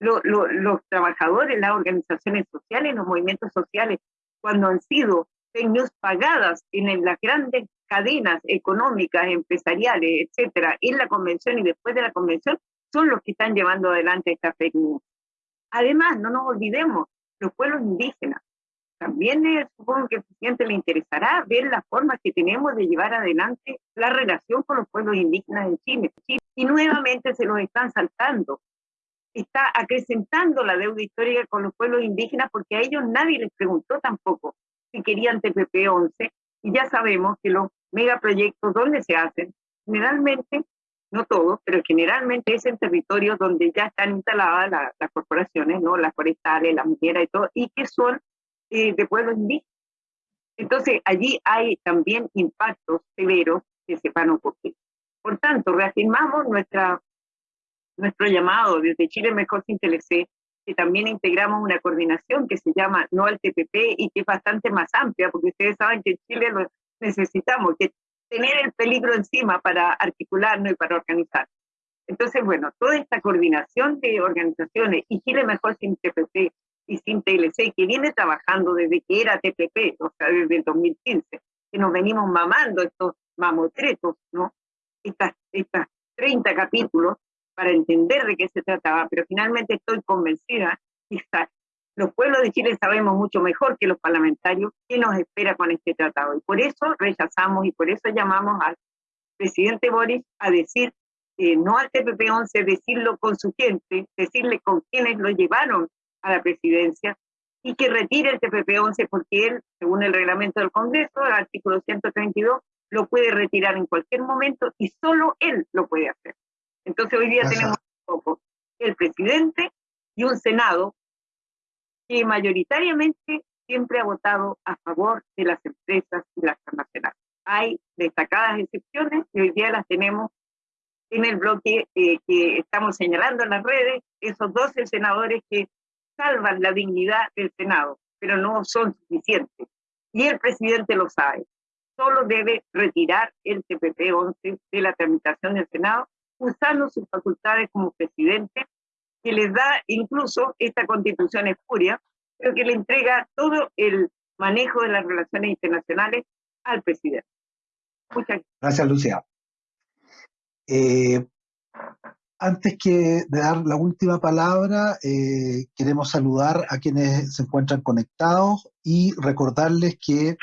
los trabajadores, las organizaciones sociales, los movimientos sociales, cuando han sido fake news pagadas en las grandes cadenas económicas, empresariales, etcétera, en la convención y después de la convención, son los que están llevando adelante esta fake news. Además, no nos olvidemos, los pueblos indígenas. También eh, supongo que al presidente le interesará ver las formas que tenemos de llevar adelante la relación con los pueblos indígenas en Chile. Y nuevamente se los están saltando. Está acrecentando la deuda histórica con los pueblos indígenas porque a ellos nadie les preguntó tampoco si querían TPP-11 Y ya sabemos que los megaproyectos, ¿dónde se hacen? Generalmente, no todos, pero generalmente es en territorios donde ya están instaladas las corporaciones, ¿no? Las forestales, las mineras y todo, y que son eh, de pueblos indígenas. Entonces, allí hay también impactos severos que se van a. Por tanto, reafirmamos nuestra, nuestro llamado desde Chile Mejor Sin TLC, que también integramos una coordinación que se llama No al TPP y que es bastante más amplia, porque ustedes saben que en Chile lo necesitamos, que tener el peligro encima para articularnos y para organizar. Entonces, bueno, toda esta coordinación de organizaciones y Chile Mejor Sin TPP y sin TLC, que viene trabajando desde que era TPP, o sea, desde el 2015, que nos venimos mamando estos mamotretos, ¿no? Estas, estas 30 capítulos para entender de qué se trataba, pero finalmente estoy convencida que los pueblos de Chile sabemos mucho mejor que los parlamentarios qué nos espera con este tratado. Y por eso rechazamos y por eso llamamos al presidente Boris a decir eh, no al TPP-11, decirlo con su gente, decirle con quienes lo llevaron a la presidencia y que retire el TPP-11 porque él, según el reglamento del Congreso, el artículo 132, lo puede retirar en cualquier momento y solo él lo puede hacer. Entonces hoy día tenemos un poco el presidente y un Senado que mayoritariamente siempre ha votado a favor de las empresas y las transnacionales. Hay destacadas excepciones y hoy día las tenemos en el bloque eh, que estamos señalando en las redes, esos 12 senadores que salvan la dignidad del Senado, pero no son suficientes. Y el presidente lo sabe. Solo debe retirar el TPP-11 de la tramitación del Senado, usando sus facultades como presidente, que les da incluso esta constitución espuria, pero que le entrega todo el manejo de las relaciones internacionales al presidente. Muchas gracias. Gracias, Lucia. Eh, antes que de dar la última palabra, eh, queremos saludar a quienes se encuentran conectados y recordarles que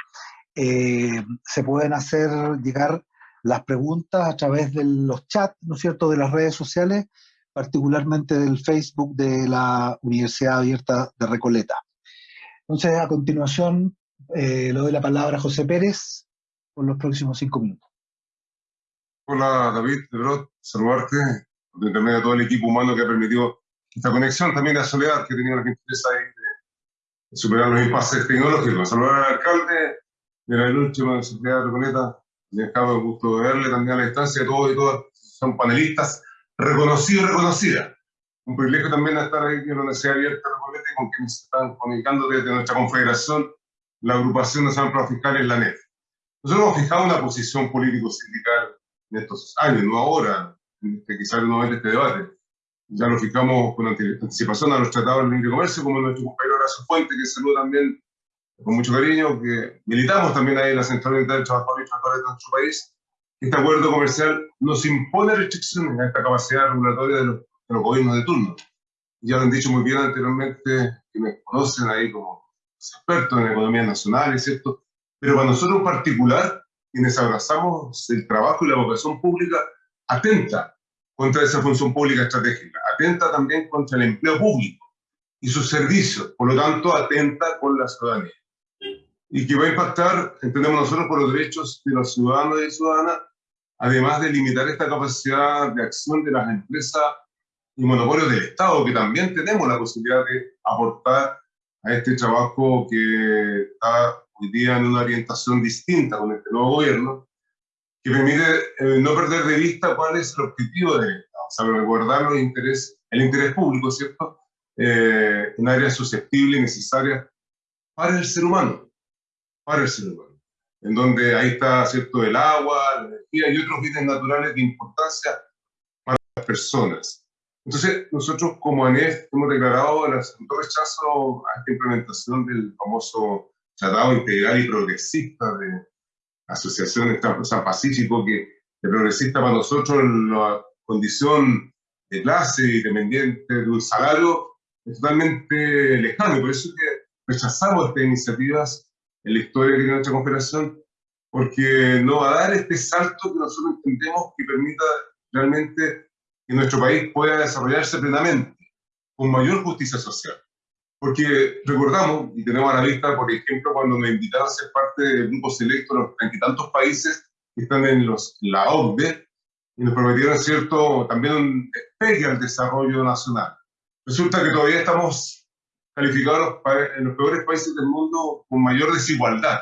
eh, se pueden hacer llegar las preguntas a través de los chats, ¿no es cierto?, de las redes sociales, particularmente del Facebook de la Universidad Abierta de Recoleta. Entonces, a continuación, eh, le doy la palabra a José Pérez por los próximos cinco minutos. Hola, David, saludarte también a todo el equipo humano que ha permitido esta conexión, también a Soledad, que tenía la gentileza ahí de, superar los impases tecnológicos. Saludar al alcalde de la última Sociedad de Reconeta, dejado el gusto de verle también a la distancia, todos y todas son panelistas reconocidos y reconocidas. Un privilegio también estar ahí en la Universidad Abierta de Reconeta con quienes están comunicando desde nuestra confederación, la agrupación nacional para fiscales, la NEF. Nosotros hemos fijado una posición político-sindical en estos años, no ahora, que quizás no es este debate. Ya lo fijamos con anticipación a los tratados de libre comercio, como nuestro compañero Horacio Fuente, que saludo también con mucho cariño, que militamos también ahí en la Central Unitaria de Trabajadores y Trabajadoras de nuestro país. Este acuerdo comercial nos impone restricciones a esta capacidad regulatoria de los, de los gobiernos de turno. Ya lo han dicho muy bien anteriormente, que me conocen ahí como expertos en economía nacional, ¿cierto? Pero para nosotros en particular, quienes abrazamos el trabajo y la vocación pública, atenta contra esa función pública estratégica, atenta también contra el empleo público y sus servicios, por lo tanto atenta con la ciudadanía. Y que va a impactar, entendemos nosotros, por los derechos de los ciudadanos y ciudadanas, además de limitar esta capacidad de acción de las empresas y monopolios del Estado, que también tenemos la posibilidad de aportar a este trabajo que está hoy día en una orientación distinta con este nuevo gobierno, que permite eh, no perder de vista cuál es el objetivo de Estado, o sea, recordar los el interés público, ¿cierto? Eh, en áreas susceptibles y necesarias para el ser humano, para el ser humano, en donde ahí está, ¿cierto?, el agua, la energía y otros bienes naturales de importancia para las personas. Entonces, nosotros como ANEF hemos declarado el rechazo a esta implementación del famoso Tratado Integral y Progresista de, asociación San Pacífico, que de progresista para nosotros la condición de clase y dependiente de un salario es totalmente lejano. Por eso es que rechazamos estas iniciativas en la historia de nuestra confederación, porque no va a dar este salto que nosotros entendemos que permita realmente que nuestro país pueda desarrollarse plenamente, con mayor justicia social. Porque recordamos y tenemos a la vista, por ejemplo, cuando me invitaron a ser parte del grupo selecto de los tantos países que están en los, la OCDE y nos prometieron, ¿cierto?, también un despegue al desarrollo nacional. Resulta que todavía estamos calificados en los peores países del mundo con mayor desigualdad.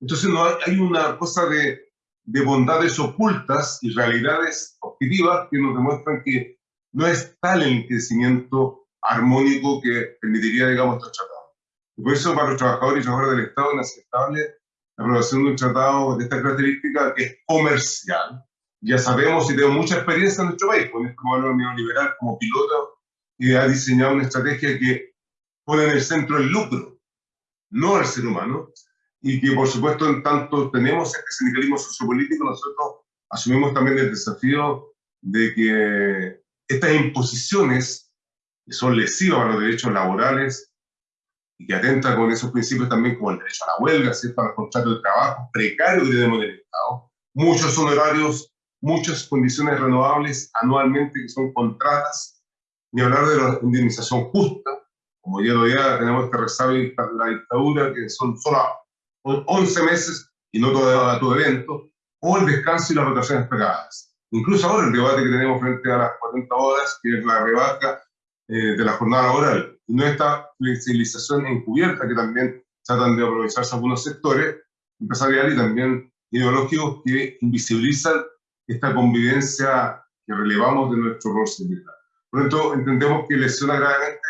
Entonces no hay, una cosa de, de bondades ocultas y realidades objetivas que nos demuestran que no es tal el crecimiento armónico que permitiría, digamos, estos tratados. Y por eso para los trabajadores y trabajadoras del Estado es inaceptable la aprobación de un tratado de esta característica que es comercial. Ya sabemos y tenemos mucha experiencia en nuestro país con este modelo neoliberal como piloto y ha diseñado una estrategia que pone en el centro el lucro, no al ser humano, y que por supuesto en tanto tenemos este sindicalismo sociopolítico, nosotros asumimos también el desafío de que estas imposiciones que son lesivas a los derechos laborales y que atentan con esos principios también como el derecho a la huelga, ¿cierto? a los contratos de trabajo precarios que tenemos en el Estado, muchos honorarios, muchas condiciones renovables anualmente que son contratas, ni hablar de la indemnización justa, como ya todavía tenemos que rezar la dictadura, que son solo 11 meses y no todo, todo evento, o el descanso y las rotaciones pegadas. Incluso ahora el debate que tenemos frente a las 40 horas, que es la rebaja eh, de la jornada laboral, no esta flexibilización encubierta que también tratan de aprovecharse algunos sectores empresariales y también ideológicos que invisibilizan esta convivencia que relevamos de nuestro rol sindical. Por lo tanto, entendemos que lesiona gravemente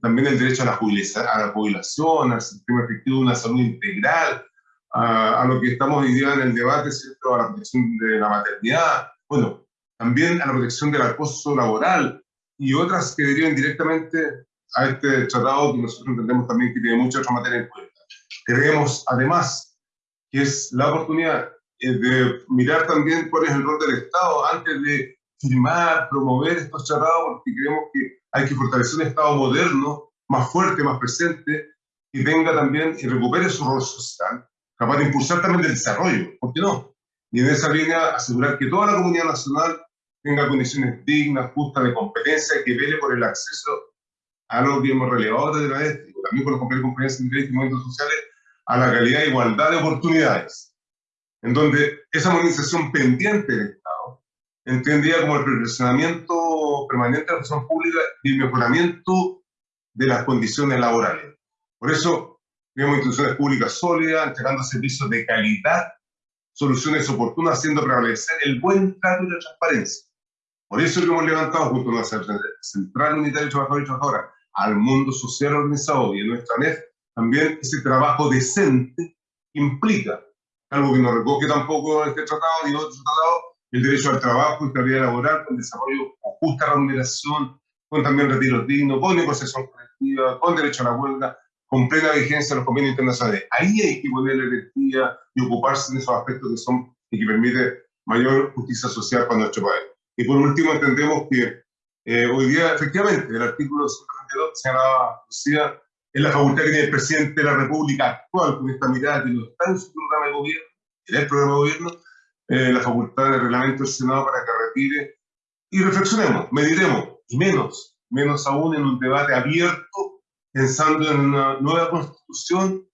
también el derecho a la, a la jubilación, al sistema efectivo de una salud integral, a, a, lo que estamos hoy día en el debate, ¿cierto? a la protección de la maternidad, bueno, también a la protección del acoso laboral y otras que derivan directamente a este tratado que nosotros entendemos también que tiene mucha otra materia en cuenta. Creemos, además, que es la oportunidad eh, de mirar también cuál es el rol del Estado antes de firmar, promover estos tratados, porque creemos que hay que fortalecer un Estado moderno, más fuerte, más presente, y venga también y recupere su rol social, capaz de impulsar también el desarrollo, ¿por qué no? Y en esa línea asegurar que toda la comunidad nacional tenga condiciones dignas, justas, de competencia, que vele por el acceso a lo que hemos relevado desde la ética, también con los compañeros y movimientos sociales, a la calidad e igualdad de oportunidades, en donde esa modernización pendiente del Estado, entendida como el perfeccionamiento permanente de la función pública y el mejoramiento de las condiciones laborales. Por eso, tenemos instituciones públicas sólidas, entregando servicios de calidad, soluciones oportunas, haciendo prevalecer el buen trato y la transparencia. Por eso lo hemos levantado junto a la Central Unitaria de Trabajadores y Trabajadoras al mundo social organizado y en nuestra NEF también ese trabajo decente implica algo que no recoge tampoco este tratado ni otro tratado, el derecho al trabajo y calidad laboral con desarrollo con justa remuneración, con también retiros dignos, con negociación colectiva, con derecho a la huelga, con plena vigencia de los convenios internacionales. Ahí hay que poner energía y ocuparse de esos aspectos que son y que permite mayor justicia social para nuestro país. Y por último, entendemos que eh, hoy día, efectivamente, el artículo 132 señalaba Lucía, es la facultad que tiene el presidente de la República actual, con esta mirada que no está en su programa de gobierno, en el programa de gobierno, eh, la facultad de reglamento del Senado para que retire. Y reflexionemos, mediremos, y menos, menos aún en un debate abierto, pensando en una nueva constitución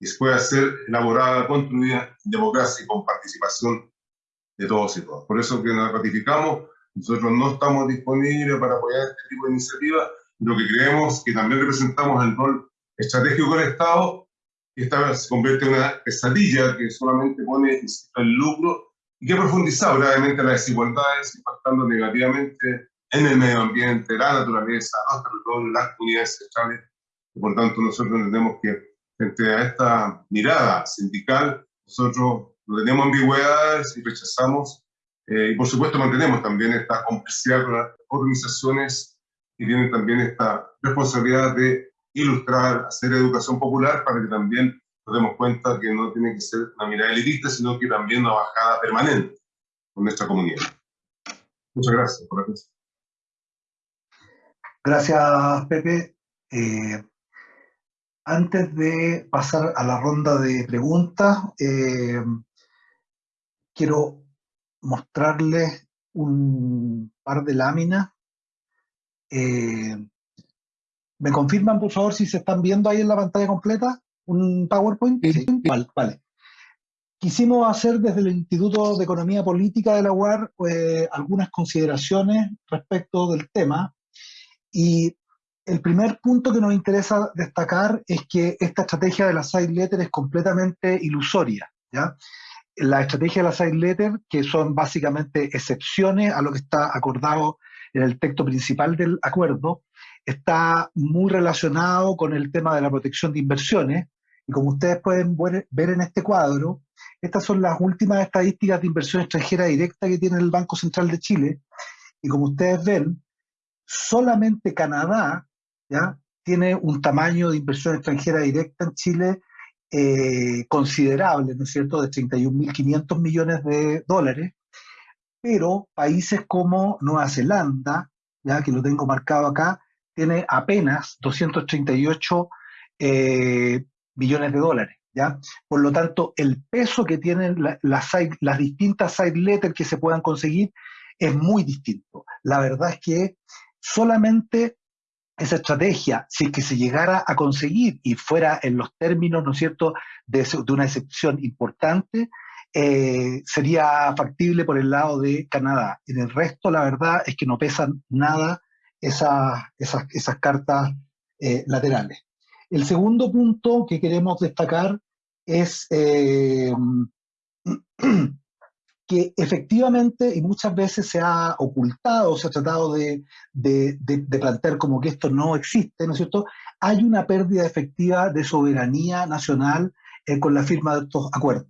que pueda ser elaborada, construida en democracia y con participación de todos y todas. Por eso que nos ratificamos, nosotros no estamos disponibles para apoyar este tipo de iniciativas, lo que creemos que también representamos el rol estratégico del Estado, que esta se convierte en una pesadilla que solamente pone el lucro y que ha profundizado gravemente las desigualdades, impactando negativamente en el medio ambiente, la naturaleza, los territorios, las comunidades centrales. Por tanto, nosotros entendemos que frente a esta mirada sindical, nosotros no tenemos ambigüedades y rechazamos, eh, y por supuesto mantenemos también esta complicidad con las organizaciones que tienen también esta responsabilidad de ilustrar, hacer educación popular para que también nos demos cuenta que no tiene que ser una mirada elitista, sino que también una bajada permanente con nuestra comunidad. Muchas gracias por la atención. Gracias, Pepe. Eh, antes de pasar a la ronda de preguntas, eh, quiero mostrarles un par de láminas. Eh, ¿Me confirman, por favor, si se están viendo ahí en la pantalla completa un PowerPoint? Sí, vale, vale. Quisimos hacer desde el Instituto de Economía Política de la UAR pues, algunas consideraciones respecto del tema. Y el primer punto que nos interesa destacar es que esta estrategia de la side letter es completamente ilusoria. ¿ya? La estrategia de la side letter, que son básicamente excepciones a lo que está acordado en el texto principal del acuerdo, está muy relacionado con el tema de la protección de inversiones. Y como ustedes pueden ver en este cuadro, estas son las últimas estadísticas de inversión extranjera directa que tiene el Banco Central de Chile. Y como ustedes ven, solamente Canadá ¿ya? tiene un tamaño de inversión extranjera directa en Chile eh, considerable, ¿no es cierto?, de 31.500 millones de dólares, pero países como Nueva Zelanda, ya que lo tengo marcado acá, tiene apenas 238 eh, millones de dólares. ¿ya? Por lo tanto, el peso que tienen las distintas side letters que se puedan conseguir es muy distinto. La verdad es que solamente esa estrategia, si es que se llegara a conseguir y fuera en los términos, ¿no es cierto?, de, una excepción importante, eh, sería factible por el lado de Canadá. En el resto, la verdad es que no pesan nada esas, esas, cartas eh, laterales. El segundo punto que queremos destacar es eh, que efectivamente y muchas veces se ha ocultado, se ha tratado de, plantear como que esto no existe, ¿no es cierto? Hay una pérdida efectiva de soberanía nacional eh, con la firma de estos acuerdos.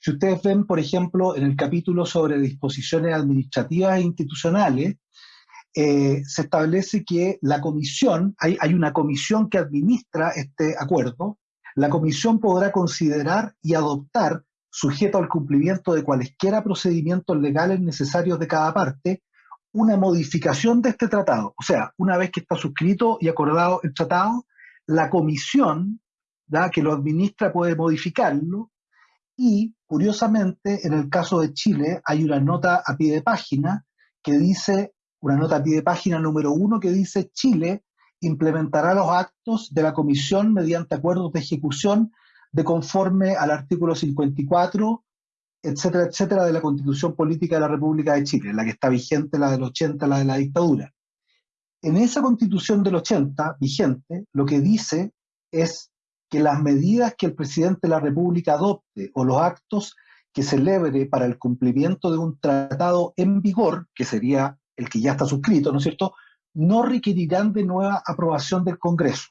Si ustedes ven, por ejemplo, en el capítulo sobre disposiciones administrativas e institucionales, eh, se establece que la comisión, hay, hay una comisión que administra este acuerdo, la comisión podrá considerar y adoptar sujeto al cumplimiento de cualesquiera procedimientos legales necesarios de cada parte, una modificación de este tratado. O sea, una vez que está suscrito y acordado el tratado, la comisión que lo administra puede modificarlo y, curiosamente, en el caso de Chile hay una nota a pie de página que dice, una nota a pie de página número uno que dice Chile implementará los actos de la comisión mediante acuerdos de ejecución de conforme al artículo 54, etcétera, etcétera, de la Constitución Política de la República de Chile, la que está vigente, la del 80, la de la dictadura. En esa Constitución del 80, vigente, lo que dice es que las medidas que el presidente de la República adopte o los actos que celebre para el cumplimiento de un tratado en vigor, que sería el que ya está suscrito, ¿no es cierto?, no requerirán de nueva aprobación del Congreso,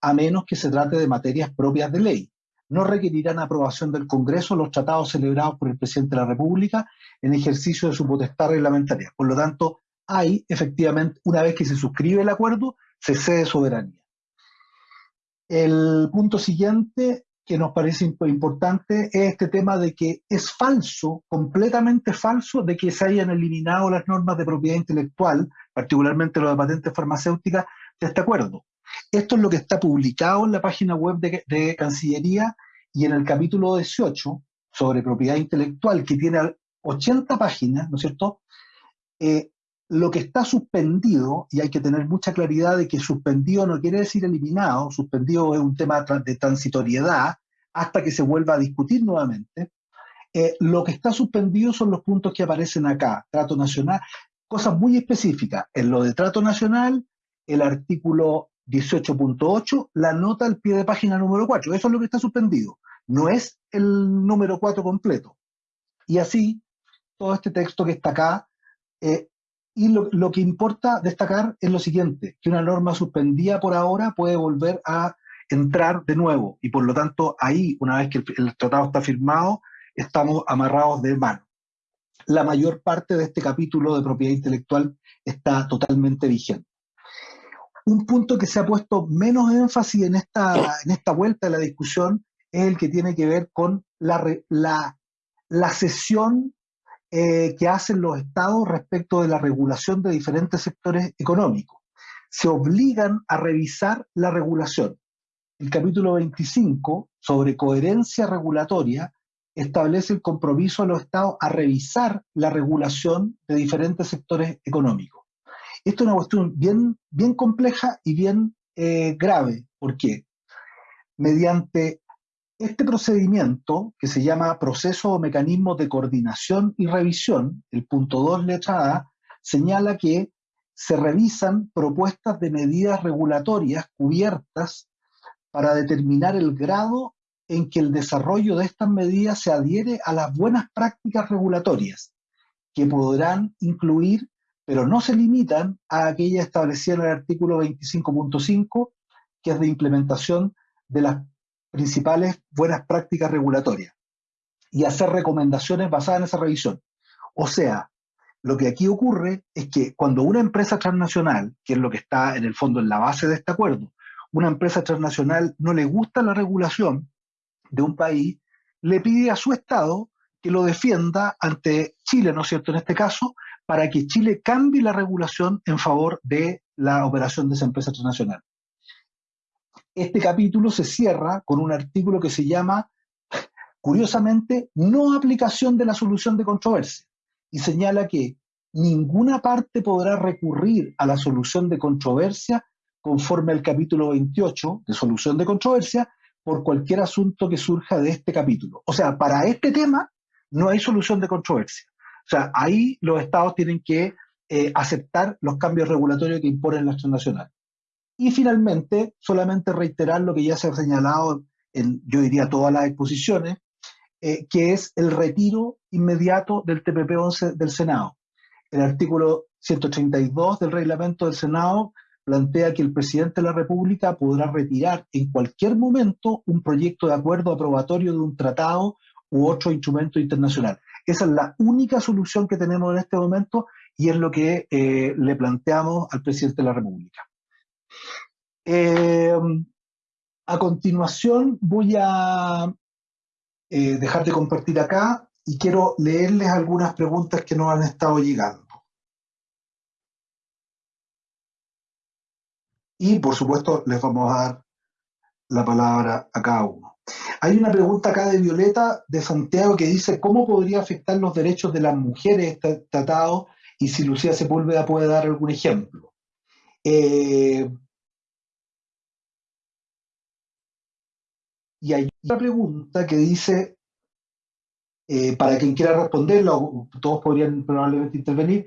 a menos que se trate de materias propias de ley no requerirán aprobación del Congreso los tratados celebrados por el presidente de la República en ejercicio de su potestad reglamentaria. Por lo tanto, hay efectivamente, una vez que se suscribe el acuerdo, se cede soberanía. El punto siguiente que nos parece importante es este tema de que es falso, completamente falso, de que se hayan eliminado las normas de propiedad intelectual, particularmente lo de patentes farmacéuticas, de este acuerdo. Esto es lo que está publicado en la página web de, Cancillería y en el capítulo 18 sobre propiedad intelectual, que tiene 80 páginas, ¿no es cierto? Eh, lo que está suspendido, y hay que tener mucha claridad de que suspendido no quiere decir eliminado, suspendido es un tema de transitoriedad hasta que se vuelva a discutir nuevamente. Eh, lo que está suspendido son los puntos que aparecen acá, trato nacional, cosas muy específicas. En lo de trato nacional, el artículo 18.8, la nota al pie de página número 4. Eso es lo que está suspendido. No es el número 4 completo. Y así, todo este texto que está acá. Eh, y lo, que importa destacar es lo siguiente, que una norma suspendida por ahora puede volver a entrar de nuevo. Y por lo tanto, ahí, una vez que el tratado está firmado, estamos amarrados de mano. La mayor parte de este capítulo de propiedad intelectual está totalmente vigente un punto que se ha puesto menos énfasis en esta, en esta vuelta de la discusión es el que tiene que ver con la, la, la sesión eh, que hacen los estados respecto de la regulación de diferentes sectores económicos. Se obligan a revisar la regulación. El capítulo 25 sobre coherencia regulatoria establece el compromiso de los estados a revisar la regulación de diferentes sectores económicos. Esto es una cuestión bien, bien compleja y bien eh, grave. ¿Por qué? Mediante este procedimiento, que se llama proceso o mecanismo de coordinación y revisión, el punto 2, letra A, señala que se revisan propuestas de medidas regulatorias cubiertas para determinar el grado en que el desarrollo de estas medidas se adhiere a las buenas prácticas regulatorias, que podrán incluir, pero no se limitan a aquellas establecidas en el artículo 25.5, que es de implementación de las principales buenas prácticas regulatorias, y hacer recomendaciones basadas en esa revisión. O sea, lo que aquí ocurre es que cuando una empresa transnacional, que es lo que está en el fondo en la base de este acuerdo, una empresa transnacional no le gusta la regulación de un país, le pide a su Estado que lo defienda ante Chile, ¿no es cierto?, en este caso, para que Chile cambie la regulación en favor de la operación de esa empresa transnacional. Este capítulo se cierra con un artículo que se llama, curiosamente, no aplicación de la solución de controversia y señala que ninguna parte podrá recurrir a la solución de controversia conforme al capítulo 28 de solución de controversia por cualquier asunto que surja de este capítulo. O sea, para este tema no hay solución de controversia. O sea, ahí los estados tienen que eh, aceptar los cambios regulatorios que imponen las transnacionales. Y finalmente, solamente reiterar lo que ya se ha señalado en, yo diría, todas las exposiciones, eh, que es el retiro inmediato del TPP-11 del Senado. El artículo 132 del reglamento del Senado plantea que el presidente de la República podrá retirar en cualquier momento un proyecto de acuerdo aprobatorio de un tratado u otro instrumento internacional. Esa es la única solución que tenemos en este momento y es lo que eh, le planteamos al presidente de la República. Eh, a continuación voy a eh, dejar de compartir acá y quiero leerles algunas preguntas que nos han estado llegando. Y por supuesto les vamos a dar la palabra a cada uno. Hay una pregunta acá de Violeta de Santiago que dice ¿cómo podría afectar los derechos de las mujeres este tratado? Y si Lucía Sepúlveda puede dar algún ejemplo. Eh, Y hay otra pregunta que dice, eh, para quien quiera responderlo, todos podrían probablemente intervenir,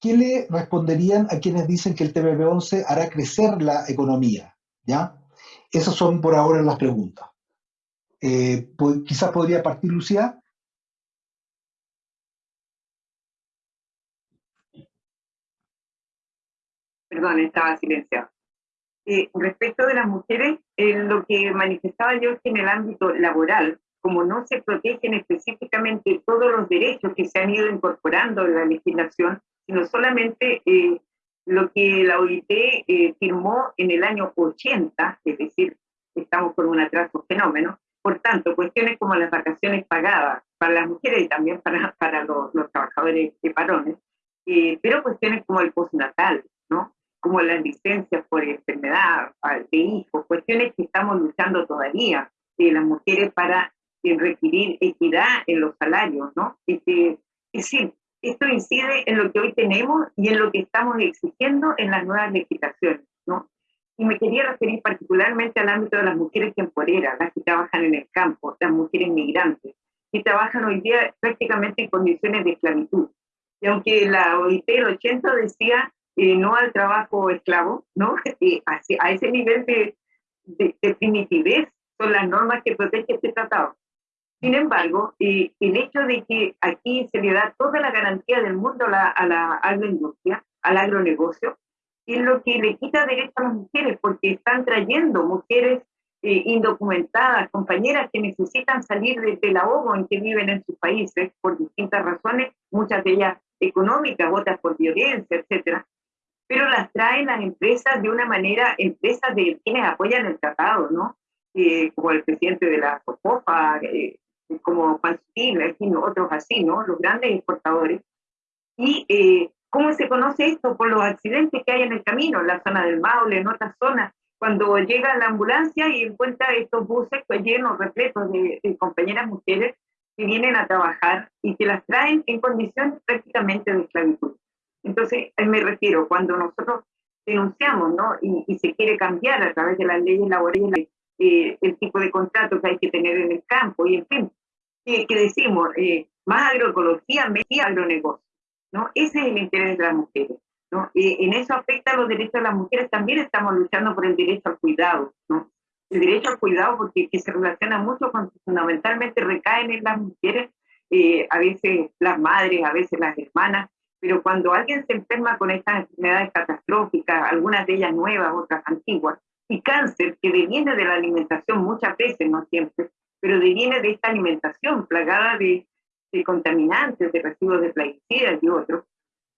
¿qué le responderían a quienes dicen que el TPP-11 hará crecer la economía? ¿Ya? Esas son por ahora las preguntas. Eh, quizás podría partir Lucía. Perdón, estaba silenciado. Eh, respecto de las mujeres, eh, lo que manifestaba yo es que en el ámbito laboral, como no se protegen específicamente todos los derechos que se han ido incorporando en la legislación, sino solamente eh, lo que la OIT firmó en el año 80, es decir, estamos con un atraso fenómeno. Por tanto, cuestiones como las vacaciones pagadas para las mujeres y también para, para los, los trabajadores de parones, pero cuestiones como el postnatal, ¿no? como las licencias por enfermedad de hijos, cuestiones que estamos luchando todavía, de las mujeres para eh, requerir equidad en los salarios, ¿no? Es, decir, esto incide en lo que hoy tenemos y en lo que estamos exigiendo en las nuevas legislaciones, ¿no? Y me quería referir particularmente al ámbito de las mujeres temporeras, las que trabajan en el campo, las mujeres migrantes, que trabajan hoy día prácticamente en condiciones de esclavitud. Y aunque la OIT el 80 decía no al trabajo esclavo, ¿no? a, ese nivel de, de, primitivez son las normas que protege este tratado. Sin embargo, el hecho de que aquí se le da toda la garantía del mundo a la, a la agroindustria, al agronegocio, es lo que le quita derecho a las mujeres, porque están trayendo mujeres eh, indocumentadas, compañeras que necesitan salir del ahogo en que viven en sus países por distintas razones, muchas de ellas económicas, otras por violencia, etcétera, pero las traen las empresas de una manera, empresas de quienes apoyan el tratado, ¿no? Eh, como el presidente de la COPOFA, eh, como Juan fin, otros así, ¿no? Los grandes exportadores. Y eh, ¿cómo se conoce esto? Por los accidentes que hay en el camino, en la zona del Maule, en otras zonas, cuando llega la ambulancia y encuentra estos buses pues, llenos, repletos de, de compañeras mujeres que vienen a trabajar y que las traen en condiciones prácticamente de esclavitud. Entonces, me refiero, cuando nosotros denunciamos, ¿no? Y, se quiere cambiar a través de las leyes laborales eh, el tipo de contrato que hay que tener en el campo, y en fin, que, decimos, eh, más agroecología, menos agronegocio, ¿no? Ese es el interés de las mujeres, ¿no? en eso afecta a los derechos de las mujeres, también estamos luchando por el derecho al cuidado, ¿no? El derecho al cuidado, porque que se relaciona mucho con, fundamentalmente recaen en las mujeres, eh, a veces las madres, a veces las hermanas, pero cuando alguien se enferma con estas enfermedades catastróficas, algunas de ellas nuevas, otras antiguas, y cáncer que deviene de la alimentación muchas veces, no siempre, pero deviene de esta alimentación plagada de, contaminantes, de residuos de plaguicidas y otros,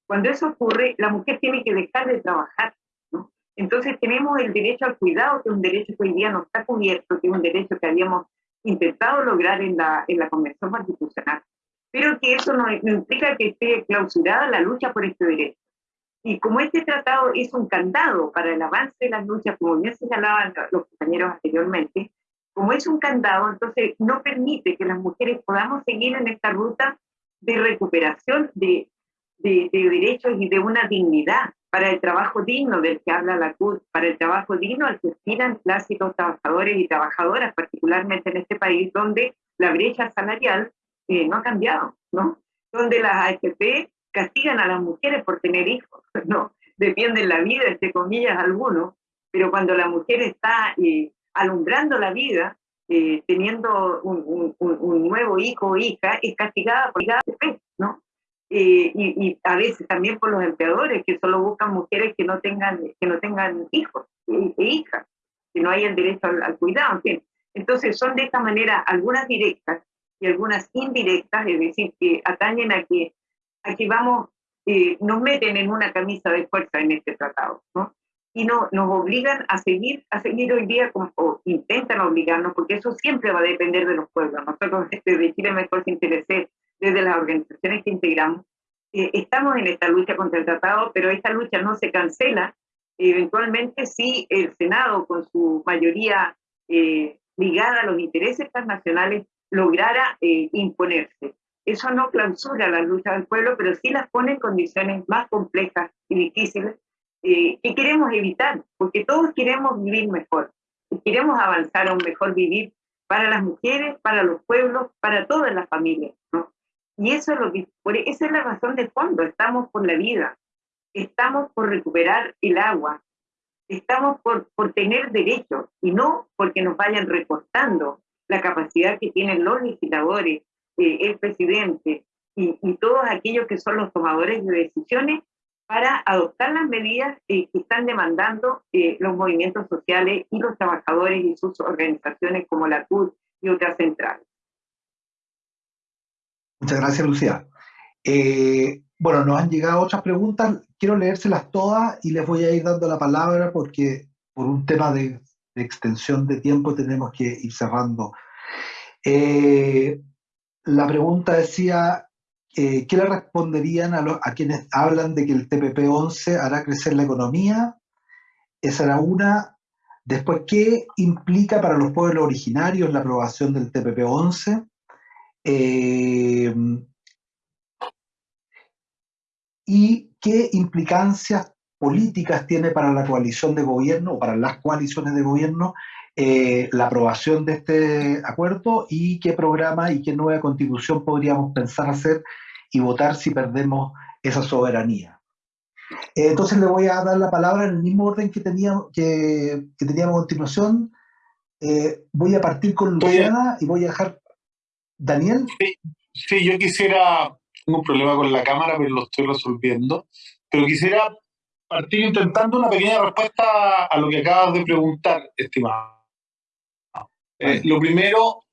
cuando eso ocurre, la mujer tiene que dejar de trabajar. ¿no? Entonces tenemos el derecho al cuidado, que es un derecho que hoy día no está cubierto, que es un derecho que habíamos intentado lograr en la, en la Convención Constitucional pero que eso no, implica que esté clausurada la lucha por este derecho. Y como este tratado es un candado para el avance de las luchas, como bien señalaban los compañeros anteriormente, como es un candado, entonces no permite que las mujeres podamos seguir en esta ruta de recuperación de, de, de derechos y de una dignidad para el trabajo digno del que habla la CUT, para el trabajo digno al que aspiran los trabajadores y trabajadoras, particularmente en este país, donde la brecha salarial no ha cambiado, ¿no? Donde las AFP castigan a las mujeres por tener hijos, ¿no? Defienden la vida, entre comillas, algunos, pero cuando la mujer está eh, alumbrando la vida, eh, teniendo un, nuevo hijo o hija, es castigada por la ¿no? Eh, y, a veces también por los empleadores que solo buscan mujeres que no tengan, que no tengan hijos e, hijas, que no hayan derecho al, al cuidado, en fin. Entonces son de esta manera algunas directas y algunas indirectas, es decir, que atañen a que, aquí vamos, eh, nos meten en una camisa de fuerza en este tratado, ¿no? Y no, nos obligan a seguir, a seguir hoy día, como, o intentan obligarnos, porque eso siempre va a depender de los pueblos. Nosotros desde Chile Mejor Sin Intereses, desde las organizaciones que integramos, eh, estamos en esta lucha contra el tratado, pero esta lucha no se cancela. Eventualmente, si el Senado, con su mayoría eh, ligada a los intereses transnacionales, lograra eh, imponerse. Eso no clausura la lucha del pueblo, pero sí las pone en condiciones más complejas y difíciles eh, que queremos evitar, porque todos queremos vivir mejor, y queremos avanzar a un mejor vivir para las mujeres, para los pueblos, para todas las familias. ¿no? Y eso es lo que, por, esa es la razón de fondo, estamos por la vida, estamos por recuperar el agua, estamos por, por tener derechos y no porque nos vayan recortando la capacidad que tienen los legisladores, eh, el presidente y, todos aquellos que son los tomadores de decisiones para adoptar las medidas eh, que están demandando eh, los movimientos sociales y los trabajadores y sus organizaciones como la CUT y otras centrales. Muchas gracias, Lucía. bueno, nos han llegado otras preguntas. Quiero leérselas todas y les voy a ir dando la palabra porque por un tema de extensión de tiempo tenemos que ir cerrando. Eh, la pregunta decía, eh, ¿qué le responderían a, quienes hablan de que el TPP-11 hará crecer la economía? Esa era una. Después, ¿qué implica para los pueblos originarios la aprobación del TPP-11? Eh, ¿Y qué implicancias políticas tiene para la coalición de gobierno o para las coaliciones de gobierno eh, la aprobación de este acuerdo y qué programa y qué nueva constitución podríamos pensar hacer y votar si perdemos esa soberanía. Eh, entonces le voy a dar la palabra en el mismo orden que teníamos, que, teníamos a continuación. Eh, voy a partir con Luciana y voy a dejar... Daniel. Sí, sí, yo quisiera, tengo un problema con la cámara, pero lo estoy resolviendo, pero quisiera partir intentando una pequeña respuesta a lo que acabas de preguntar, estimado. Eh, lo primero,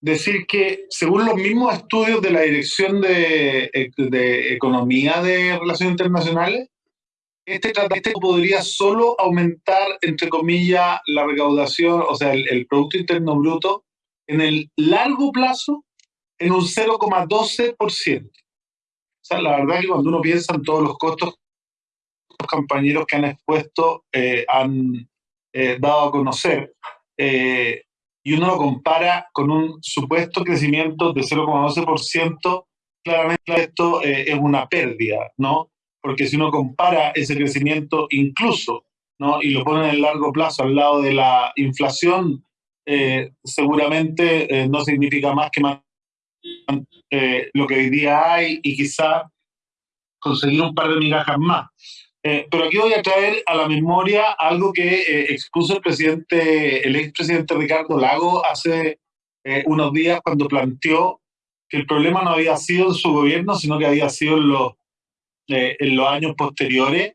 decir que según los mismos estudios de la Dirección de, Economía de Relaciones Internacionales, este tratado podría solo aumentar, entre comillas, la recaudación, o sea, el, el Producto Interno Bruto, en el largo plazo, en un 0,12%. O sea, la verdad que cuando uno piensa en todos los costos los compañeros que han expuesto eh, han eh, dado a conocer, eh, y uno lo compara con un supuesto crecimiento de 0,12%, claramente esto es una pérdida, ¿no? porque si uno compara ese crecimiento incluso ¿no? y lo pone en el largo plazo al lado de la inflación, eh, seguramente eh, no significa más que más, eh, lo que hoy día hay y quizá conseguir un par de migajas más. Pero aquí voy a traer a la memoria algo que expuso el presidente, el expresidente Ricardo Lago hace unos días cuando planteó que el problema no había sido en su gobierno, sino que había sido en los, en los años posteriores,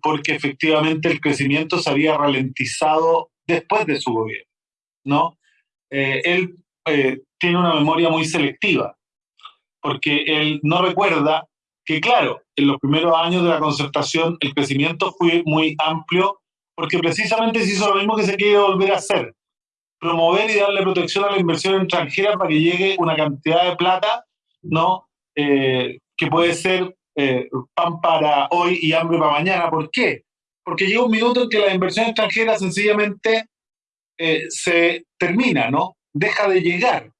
porque efectivamente el crecimiento se había ralentizado después de su gobierno. ¿no? Eh, él eh, tiene una memoria muy selectiva, porque él no recuerda que, claro, en los primeros años de la concertación el crecimiento fue muy amplio, porque precisamente se hizo lo mismo que se quiere volver a hacer, promover y darle protección a la inversión extranjera para que llegue una cantidad de plata, ¿no? Eh, que puede ser pan para hoy y hambre para mañana. ¿Por qué? Porque llega un minuto en que la inversión extranjera sencillamente eh, se termina, ¿no? Deja de llegar.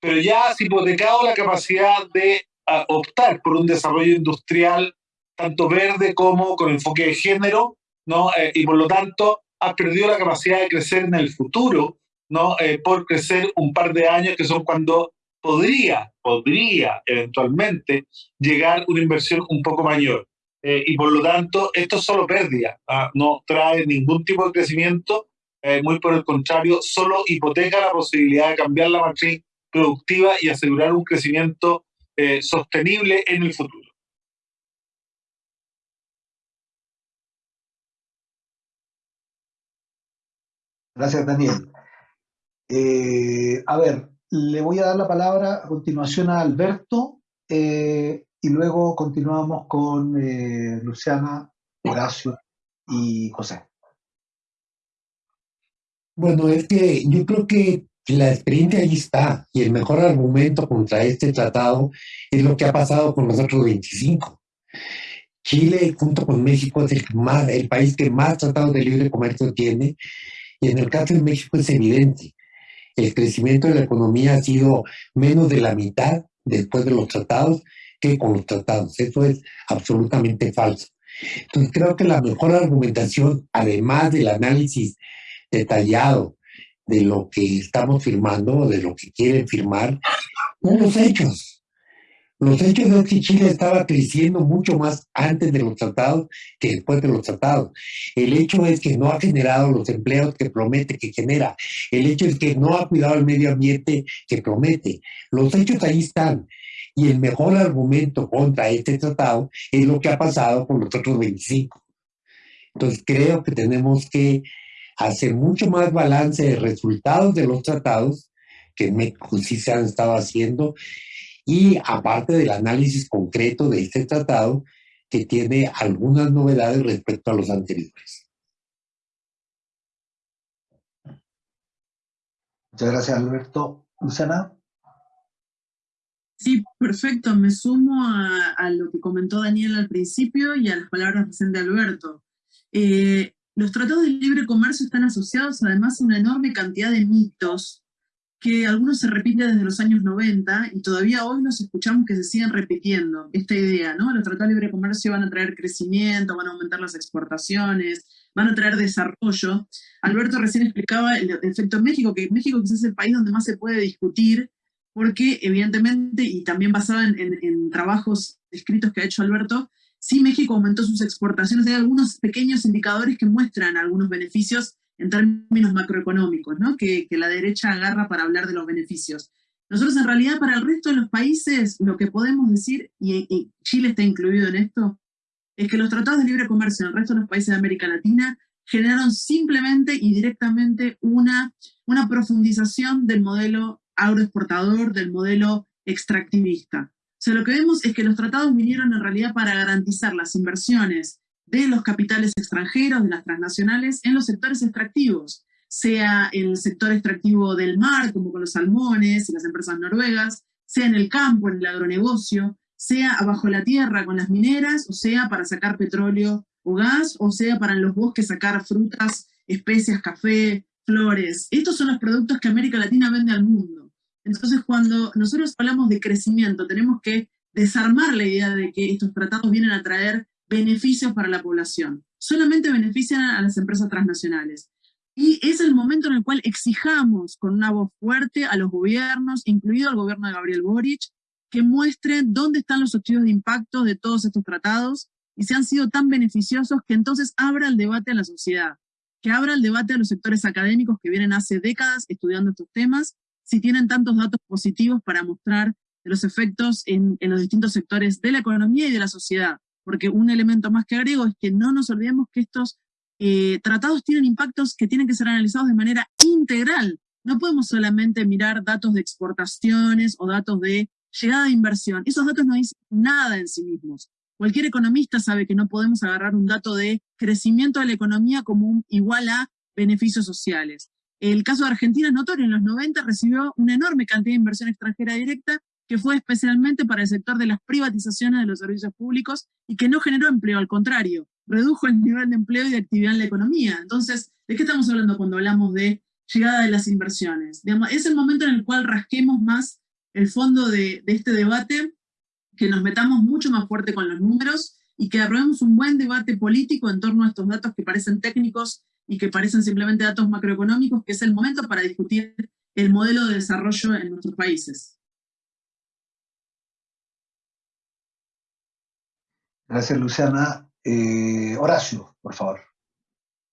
Pero ya has hipotecado la capacidad de ah, optar por un desarrollo industrial tanto verde como con enfoque de género, ¿no? Eh, y por lo tanto has perdido la capacidad de crecer en el futuro, ¿no? Eh, por crecer un par de años que son cuando podría, podría eventualmente llegar una inversión un poco mayor. y por lo tanto, esto es solo pérdida, ¿ah? no trae ningún tipo de crecimiento eh, muy por el contrario, solo hipoteca la posibilidad de cambiar la matriz productiva y asegurar un crecimiento eh, sostenible en el futuro. Gracias, Daniel. Eh, a ver, le voy a dar la palabra a continuación a Alberto y luego continuamos con Luciana, Horacio y José. Bueno, es que yo creo que la experiencia ahí está y el mejor argumento contra este tratado es lo que ha pasado con los otros 25. Chile, junto con México, es el, el país que más tratados de libre comercio tiene y en el caso de México es evidente. El crecimiento de la economía ha sido menos de la mitad después de los tratados que con los tratados. Eso es absolutamente falso. Entonces creo que la mejor argumentación, además del análisis detallado de lo que estamos firmando, de lo que quieren firmar, son los hechos. Los hechos es que Chile estaba creciendo mucho más antes de los tratados que después de los tratados. El hecho es que no ha generado los empleos que promete que genera. El hecho es que no ha cuidado el medio ambiente que promete. Los hechos ahí están. Y el mejor argumento contra este tratado es lo que ha pasado con los otros 25. Entonces creo que tenemos que hacer mucho más balance de resultados de los tratados, que en México sí se han estado haciendo, y aparte del análisis concreto de este tratado, que tiene algunas novedades respecto a los anteriores. Muchas gracias, Alberto. Luciana. Sí, perfecto. Me sumo a, lo que comentó Daniel al principio y a las palabras recién de Alberto. Eh, los tratados de libre comercio están asociados además a una enorme cantidad de mitos que algunos se repiten desde los años 90 y todavía hoy nos escuchamos que se siguen repitiendo esta idea, ¿no? Los tratados de libre comercio van a traer crecimiento, van a aumentar las exportaciones, van a traer desarrollo. Alberto recién explicaba el efecto México, que México quizás es el país donde más se puede discutir, porque evidentemente, y también basado en, en trabajos escritos que ha hecho Alberto, Sí, México aumentó sus exportaciones. Hay algunos pequeños indicadores que muestran algunos beneficios en términos macroeconómicos, ¿no? que, la derecha agarra para hablar de los beneficios. Nosotros en realidad para el resto de los países lo que podemos decir, y, Chile está incluido en esto, es que los tratados de libre comercio en el resto de los países de América Latina generaron simplemente y directamente una, una profundización del modelo agroexportador, del modelo extractivista sea, lo que vemos es que los tratados vinieron en realidad para garantizar las inversiones de los capitales extranjeros, de las transnacionales, en los sectores extractivos, sea en el sector extractivo del mar, como con los salmones y las empresas noruegas, sea en el campo, en el agronegocio, sea abajo la tierra con las mineras, o sea para sacar petróleo o gas, o sea para en los bosques sacar frutas, especias, café, flores. Estos son los productos que América Latina vende al mundo. Entonces, cuando nosotros hablamos de crecimiento, tenemos que desarmar la idea de que estos tratados vienen a traer beneficios para la población. Solamente benefician a las empresas transnacionales. Y es el momento en el cual exijamos con una voz fuerte a los gobiernos, incluido el gobierno de Gabriel Boric, que muestren dónde están los estudios de impacto de todos estos tratados y se han sido tan beneficiosos que entonces abra el debate a la sociedad, que abra el debate a los sectores académicos que vienen hace décadas estudiando estos temas, si tienen tantos datos positivos para mostrar los efectos en, los distintos sectores de la economía y de la sociedad. Porque un elemento más que agrego es que no nos olvidemos que estos eh, tratados tienen impactos que tienen que ser analizados de manera integral. No podemos solamente mirar datos de exportaciones o datos de llegada de inversión. Esos datos no dicen nada en sí mismos. Cualquier economista sabe que no podemos agarrar un dato de crecimiento de la economía como igual a beneficios sociales. El caso de Argentina es notorio, en los 90 recibió una enorme cantidad de inversión extranjera directa que fue especialmente para el sector de las privatizaciones de los servicios públicos y que no generó empleo, al contrario, redujo el nivel de empleo y de actividad en la economía. Entonces, ¿de qué estamos hablando cuando hablamos de llegada de las inversiones? es el momento en el cual rasquemos más el fondo de, este debate, que nos metamos mucho más fuerte con los números y que aprobemos un buen debate político en torno a estos datos que parecen técnicos y que parecen simplemente datos macroeconómicos, que es el momento para discutir el modelo de desarrollo en nuestros países. Gracias, Luciana. Eh, Horacio, por favor.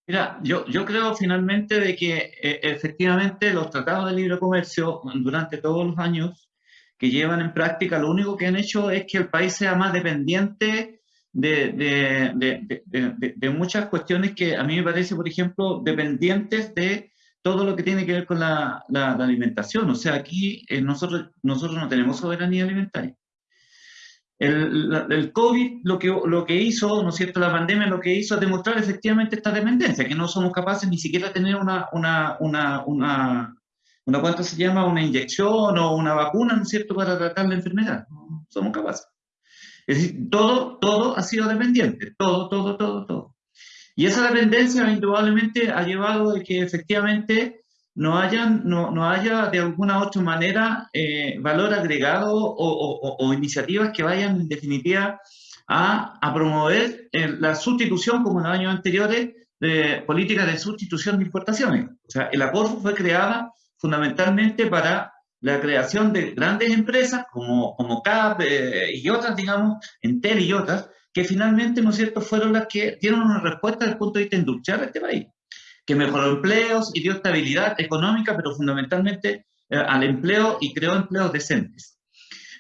Mira, yo, yo creo finalmente de que eh, efectivamente los tratados de libre comercio durante todos los años que llevan en práctica, lo único que han hecho es que el país sea más dependiente de, muchas cuestiones que a mí me parece, por ejemplo, dependientes de todo lo que tiene que ver con la, alimentación. O sea, aquí eh, nosotros, nosotros no tenemos soberanía alimentaria. El, el, COVID lo que, lo que hizo, ¿no es cierto?, la pandemia lo que hizo es demostrar efectivamente esta dependencia, que no somos capaces ni siquiera de tener una, una, una, una, una ¿cuánto se llama? Una inyección o una vacuna, ¿no es cierto?, para tratar la enfermedad. Somos capaces. Es decir, todo, todo ha sido dependiente, todo, todo, todo, todo. Y esa dependencia indudablemente ha llevado a que efectivamente no, hayan, no, no haya de alguna u otra manera eh, valor agregado o, o, iniciativas que vayan en definitiva a, a promover eh, la sustitución, como en los años anteriores, de políticas de sustitución de importaciones. O sea, el acuerdo fue creada fundamentalmente para la creación de grandes empresas como, como CAP eh, y otras, digamos, Entel y otras, que finalmente, ¿no es cierto?, fueron las que dieron una respuesta desde el punto de vista industrial a este país que mejoró empleos y dio estabilidad económica, pero fundamentalmente eh, al empleo y creó empleos decentes.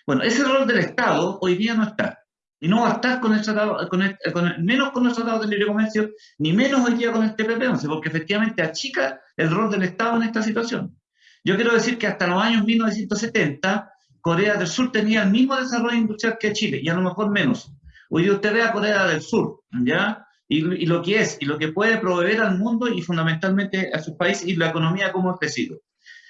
Bueno, ese rol del Estado hoy día no está. Y no va a estar con el tratado, con menos con el tratado de libre comercio, ni menos hoy día con el TPP-11, porque efectivamente achica el rol del Estado en esta situación. Yo quiero decir que hasta los años 1970, Corea del Sur tenía el mismo desarrollo industrial que Chile, y a lo mejor menos. Hoy usted ve a Corea del Sur, ¿ya? y, lo que es y lo que puede proveer al mundo y fundamentalmente a su país y la economía como ha crecido.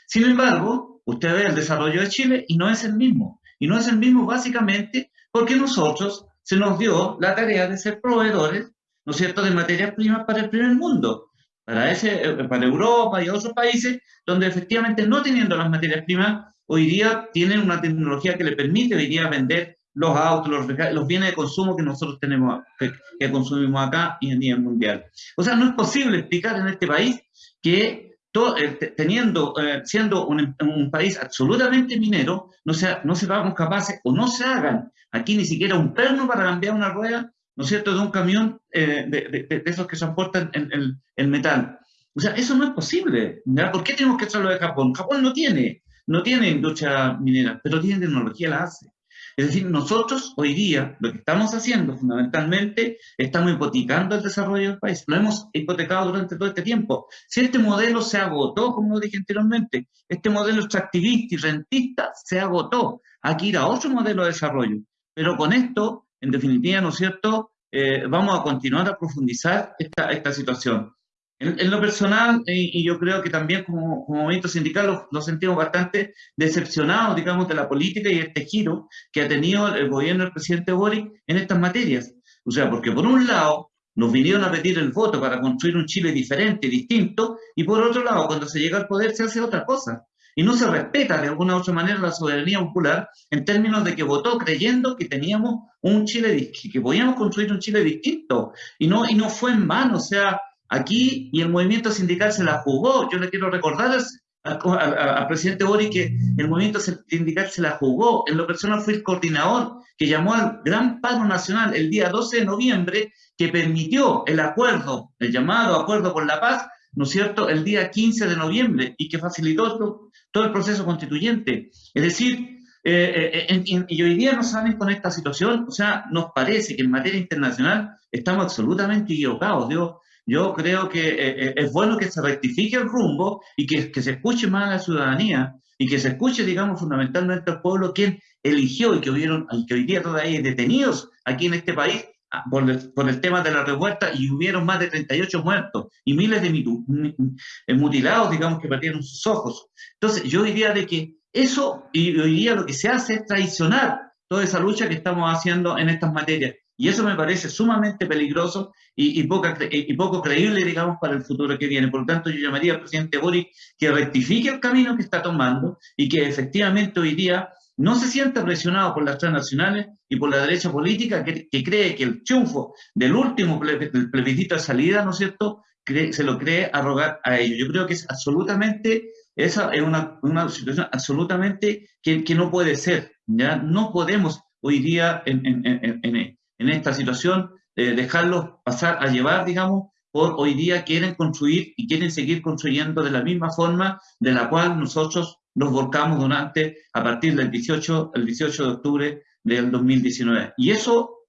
Sin embargo, usted ve el desarrollo de Chile y no es el mismo. Y no es el mismo básicamente porque nosotros se nos dio la tarea de ser proveedores, ¿no es cierto?, de materias primas para el primer mundo, para, ese, eh, para Europa y otros países donde efectivamente no teniendo las materias primas, hoy día tienen una tecnología que le permite hoy día vender los autos, los, bienes de consumo que nosotros tenemos, que, consumimos acá y a nivel mundial. O sea, no es posible explicar en este país que todo, eh, teniendo, eh, siendo un, un, país absolutamente minero, no, sea, no seamos capaces o no se hagan aquí ni siquiera un perno para cambiar una rueda, ¿no es cierto?, de un camión eh, de, de, de, esos que transportan el, el, metal. O sea, eso no es posible. ¿Por qué tenemos que hacerlo de Japón? Japón no tiene, no tiene industria minera, pero tiene tecnología, la hace. Es decir, nosotros hoy día lo que estamos haciendo fundamentalmente, estamos hipotecando el desarrollo del país. Lo hemos hipotecado durante todo este tiempo. Si este modelo se agotó, como dije anteriormente, este modelo extractivista y rentista se agotó. Aquí ir a otro modelo de desarrollo. Pero con esto, en definitiva, ¿no es cierto?, eh, vamos a continuar a profundizar esta, esta situación. En, lo personal, y, yo creo que también como, como movimiento sindical lo, sentimos bastante decepcionados, digamos, de la política y este giro que ha tenido el gobierno del presidente Boric en estas materias. O sea, porque por un lado nos vinieron a pedir el voto para construir un Chile diferente, distinto, y por otro lado, cuando se llega al poder se hace otra cosa. Y no se respeta de alguna u otra manera la soberanía popular en términos de que votó creyendo que teníamos un Chile, que podíamos construir un Chile distinto, y no, y no fue en vano, o sea, aquí y el movimiento sindical se la jugó, yo le quiero recordar al, presidente Boric que el movimiento sindical se la jugó, en lo personal fue el coordinador que llamó al gran paro nacional el día 12 de noviembre, que permitió el acuerdo, el llamado acuerdo por la paz, ¿no es cierto?, el día 15 de noviembre y que facilitó todo, el proceso constituyente. Es decir, eh, eh, y hoy día nos salen con esta situación, o sea, nos parece que en materia internacional estamos absolutamente equivocados. Yo, yo creo que eh, es bueno que se rectifique el rumbo y que, que se escuche más a la ciudadanía y que se escuche, digamos, fundamentalmente al pueblo quien eligió y que, hubieron, y que hoy día todavía hay detenidos aquí en este país Ah, por el, tema de la revuelta y hubieron más de 38 muertos y miles de eh, mutilados, digamos, que perdieron sus ojos. Entonces, yo diría de que eso, y hoy día lo que se hace es traicionar toda esa lucha que estamos haciendo en estas materias. Y eso me parece sumamente peligroso y, y, y poco creíble, digamos, para el futuro que viene. Por lo tanto, yo llamaría al presidente Boric que rectifique el camino que está tomando y que efectivamente hoy día no se siente presionado por las transnacionales y por la derecha política que, cree que el triunfo del último plebiscito de salida, ¿no es cierto?, se lo cree arrogar a ellos. Yo creo que es absolutamente, esa es una, una situación absolutamente que, que, no puede ser. ¿ya? No podemos hoy día en, en, en, en esta situación eh, dejarlos pasar a llevar, digamos, por hoy día quieren construir y quieren seguir construyendo de la misma forma de la cual nosotros nos volcamos durante, a partir del 18, el 18 de octubre del 2019. Y eso,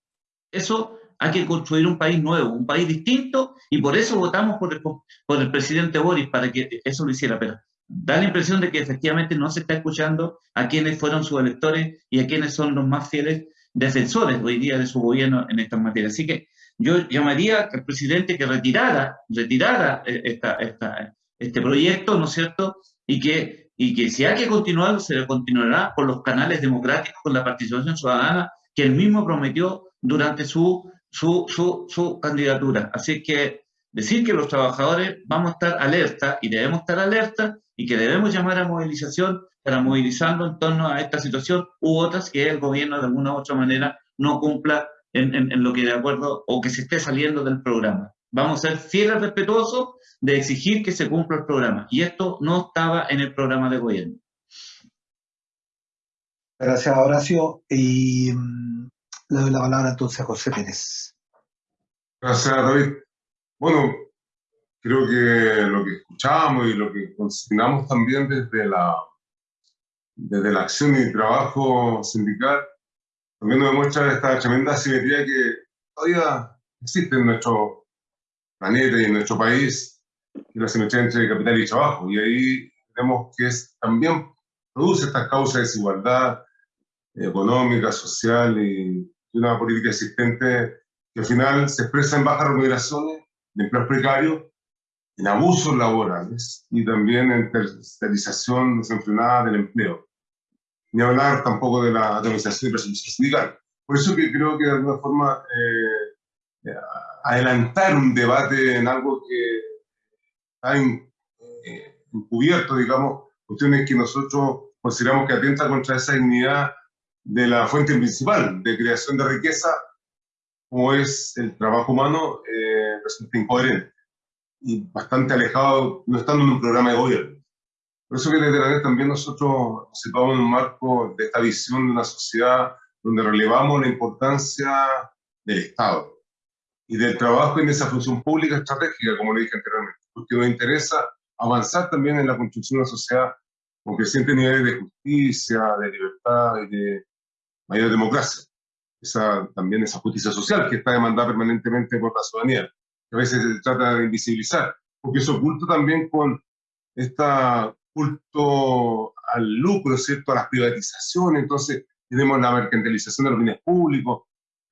eso hay que construir un país nuevo, un país distinto, y por eso votamos por el, por el presidente Boris, para que eso lo hiciera. Pero da la impresión de que efectivamente no se está escuchando a quienes fueron sus electores y a quienes son los más fieles defensores hoy día de su gobierno en esta materia. Así que yo llamaría al presidente que retirara, retirara eh, esta, esta, este proyecto, ¿no es cierto? Y que y que si hay que continuar, se continuará por los canales democráticos, con la participación ciudadana que él mismo prometió durante su, su, su, su candidatura. Así que decir que los trabajadores vamos a estar alerta y debemos estar alerta y que debemos llamar a movilización para movilizando en torno a esta situación u otras que el gobierno de alguna u otra manera no cumpla en, en, en lo que de acuerdo o que se esté saliendo del programa. Vamos a ser fieles, respetuosos de exigir que se cumpla el programa. Y esto no estaba en el programa de gobierno. Gracias, Horacio. Y mm, le doy la palabra entonces a José Pérez. Gracias, David. Bueno, creo que lo que escuchamos y lo que consignamos también desde la, desde la acción y trabajo sindical, también nos demuestra esta tremenda asimetría que todavía existe en nuestro planeta y en nuestro país, y la simetría entre capital y trabajo. Y ahí vemos que es, también produce estas causas de desigualdad económica, social y, una política existente que al final se expresa en bajas remuneraciones, en empleos precarios, en abusos laborales y también en tercerización desenfrenada del empleo. Ni hablar tampoco de la organización y presencia sindical. Por eso que creo que de alguna forma eh, eh adelantar un debate en algo que está eh, encubierto, digamos, cuestiones que nosotros consideramos que atenta contra esa dignidad de la fuente principal de creación de riqueza, como es el trabajo humano, eh, resulta incoherente y bastante alejado, no estando en un programa de gobierno. Por eso que desde la vez también nosotros nos en un marco de esta visión de una sociedad donde relevamos la importancia del Estado, y del trabajo en esa función pública estratégica, como le dije anteriormente, porque nos interesa avanzar también en la construcción de una sociedad con crecientes niveles de justicia, de libertad y de mayor democracia. Esa, también esa justicia social que está demandada permanentemente por la ciudadanía, que a veces se trata de invisibilizar, porque eso oculta también con este culto al lucro, ¿cierto? a las privatizaciones, entonces tenemos la mercantilización de los bienes públicos,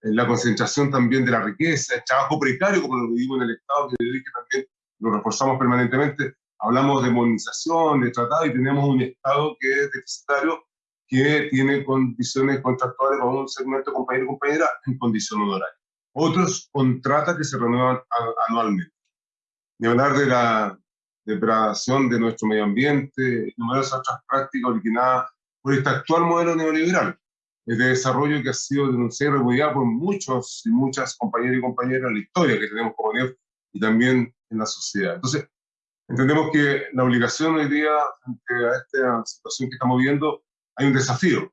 la concentración también de la riqueza, el trabajo precario, como lo vivimos en el Estado, que también lo reforzamos permanentemente. Hablamos de modernización, de tratado, y tenemos un Estado que es deficitario, que tiene condiciones contractuales con un segmento compañero y compañera en condición honoraria. Otros contratos que se renuevan anualmente. Ni hablar de la, degradación de nuestro medio ambiente y numerosas otras prácticas originadas por este actual modelo neoliberal de desarrollo que ha sido denunciado y repudiado por muchos y muchas compañeros y compañeras en la historia que tenemos como NEF y también en la sociedad. Entonces, entendemos que la obligación hoy día, ante a esta situación que estamos viviendo, hay un desafío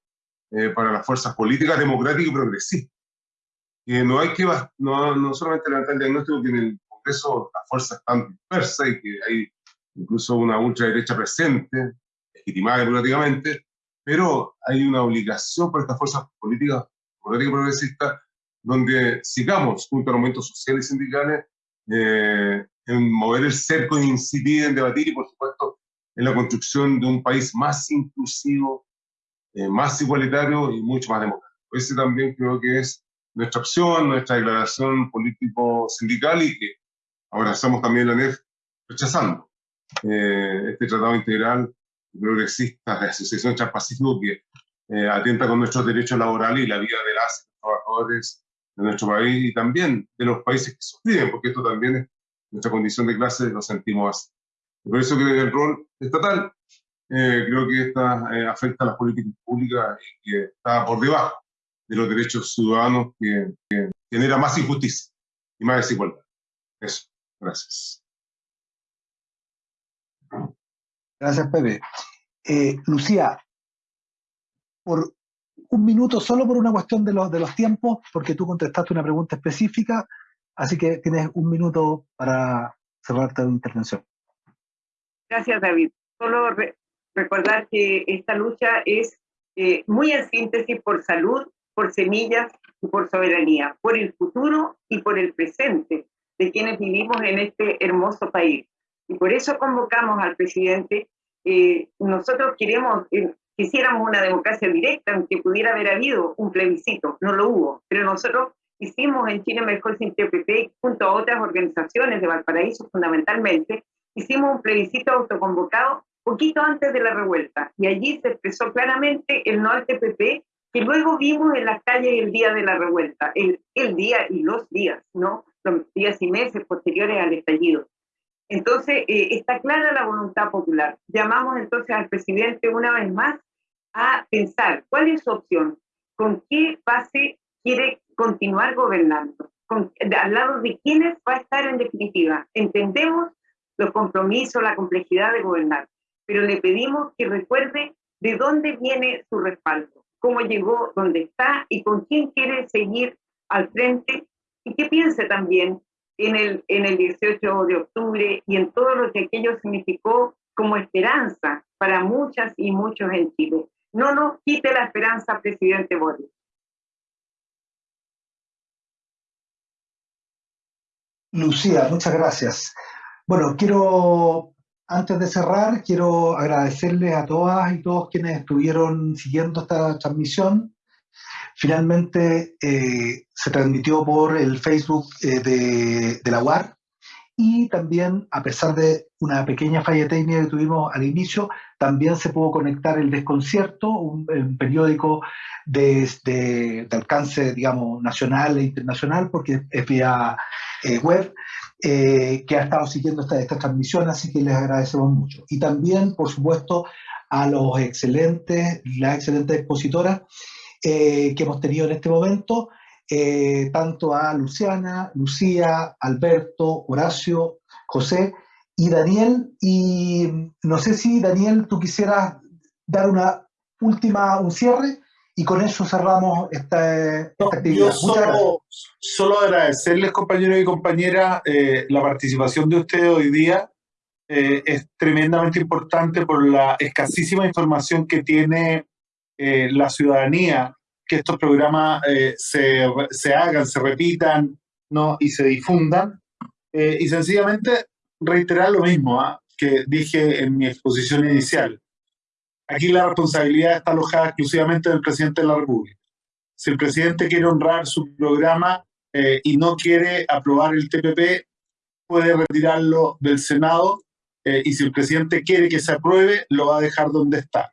eh, para las fuerzas políticas, democráticas y progresistas. Que no hay que, no, no solamente levantar el diagnóstico que en el Congreso las fuerzas están dispersas y que hay incluso una ultraderecha presente, legitimada democráticamente, pero hay una obligación para estas fuerzas políticas, políticas progresistas, donde sigamos junto a los movimientos sociales y sindicales eh, en mover el cerco, en incidir, en debatir y, por supuesto, en la construcción de un país más inclusivo, eh, más igualitario y mucho más democrático. Ese también creo que es nuestra opción, nuestra declaración político-sindical y que ahora estamos también la NEF rechazando eh, este tratado integral progresista de Asociación Transpacífico que eh, atenta con nuestros derechos laborales y la vida de las trabajadores de nuestro país y también de los países que sufren, porque esto también es nuestra condición de clase, lo sentimos así. Por eso que el rol estatal eh, creo que esta eh, afecta a las políticas públicas y que está por debajo de los derechos ciudadanos que, que genera más injusticia y más desigualdad. Eso, gracias. Gracias, Pepe. Eh, Lucía, por un minuto, solo por una cuestión de los, de los tiempos, porque tú contestaste una pregunta específica, así que tienes un minuto para cerrar tu intervención. Gracias, David. Solo recordar que esta lucha es eh, muy en síntesis por salud, por semillas y por soberanía, por el futuro y por el presente de quienes vivimos en este hermoso país. Y por eso convocamos al presidente. Eh, nosotros queremos, eh, quisiéramos una democracia directa, aunque pudiera haber habido un plebiscito, no lo hubo, pero nosotros hicimos en Chile Mejor sin TPP, junto a otras organizaciones de Valparaíso fundamentalmente, hicimos un plebiscito autoconvocado poquito antes de la revuelta, y allí se expresó claramente el no al TPP, que luego vimos en las calles el día de la revuelta, el, el día y los días, ¿no? Los días y meses posteriores al estallido. Entonces, eh, está clara la voluntad popular. Llamamos entonces al presidente una vez más a pensar cuál es su opción, con qué base quiere continuar gobernando, al lado de quiénes va a estar en definitiva. Entendemos los compromisos, la complejidad de gobernar, pero le pedimos que recuerde de dónde viene su respaldo, cómo llegó, dónde está y con quién quiere seguir al frente y que piense también en el, en el 18 de octubre y en todo lo que aquello significó como esperanza para muchas y muchos en Chile. No nos quite la esperanza, presidente Boris. Lucía, muchas gracias. Bueno, quiero, antes de cerrar, quiero agradecerles a todas y todos quienes estuvieron siguiendo esta transmisión. Finalmente eh, se transmitió por el Facebook eh, de, la UAR y también, a pesar de una pequeña falla técnica que tuvimos al inicio, también se pudo conectar el Desconcierto, un, periódico de, alcance, digamos, nacional e internacional, porque es vía eh, web, que ha estado siguiendo esta, esta transmisión, así que les agradecemos mucho. Y también, por supuesto, a los excelentes, las excelentes expositoras eh, que hemos tenido en este momento, eh, tanto a Luciana, Lucía, Alberto, Horacio, José y Daniel. Y no sé si, Daniel, tú quisieras dar una última, un cierre y con eso cerramos esta, actividad. Yo solo, agradecerles, compañeros y compañeras, eh, la participación de ustedes hoy día. es tremendamente importante por la escasísima información que tiene eh, la ciudadanía que estos programas eh, se, se, hagan, se repitan ¿no? y se difundan. Eh, y sencillamente reiterar lo mismo ¿ah? que dije en mi exposición inicial. Aquí la responsabilidad está alojada exclusivamente del presidente de la República. Si el presidente quiere honrar su programa y no quiere aprobar el TPP, puede retirarlo del Senado y si el presidente quiere que se apruebe, lo va a dejar donde está.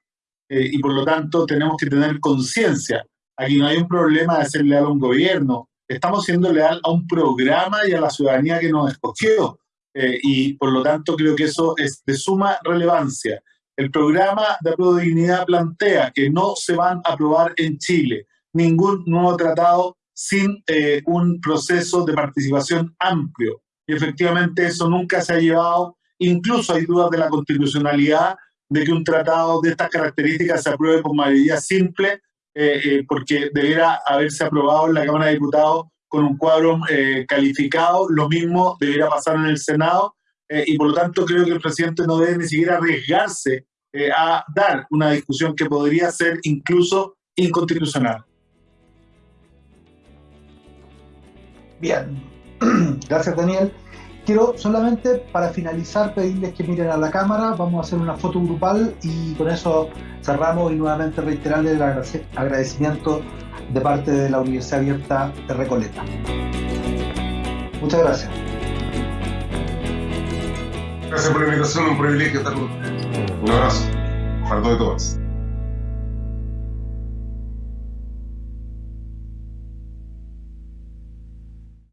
Eh, y por lo tanto tenemos que tener conciencia. Aquí no hay un problema de ser leal a un gobierno, estamos siendo leal a un programa y a la ciudadanía que nos escogió. Eh, y por lo tanto creo que eso es de suma relevancia. El programa de apruebo de dignidad plantea que no se van a aprobar en Chile ningún nuevo tratado sin eh, un proceso de participación amplio. Y efectivamente eso nunca se ha llevado, incluso hay dudas de la constitucionalidad de que un tratado de estas características se apruebe por mayoría simple, eh, eh, porque debiera haberse aprobado en la Cámara de Diputados con un cuadro calificado, lo mismo debiera pasar en el Senado, y por lo tanto creo que el presidente no debe ni siquiera arriesgarse a dar una discusión que podría ser incluso inconstitucional. Bien, gracias Daniel. Quiero solamente para finalizar pedirles que miren a la cámara, vamos a hacer una foto grupal y con eso cerramos y nuevamente reiterarles el agradecimiento de parte de la Universidad Abierta de Recoleta. Muchas gracias. Gracias por la invitación, un privilegio estar con ustedes. Un abrazo para todos y todas.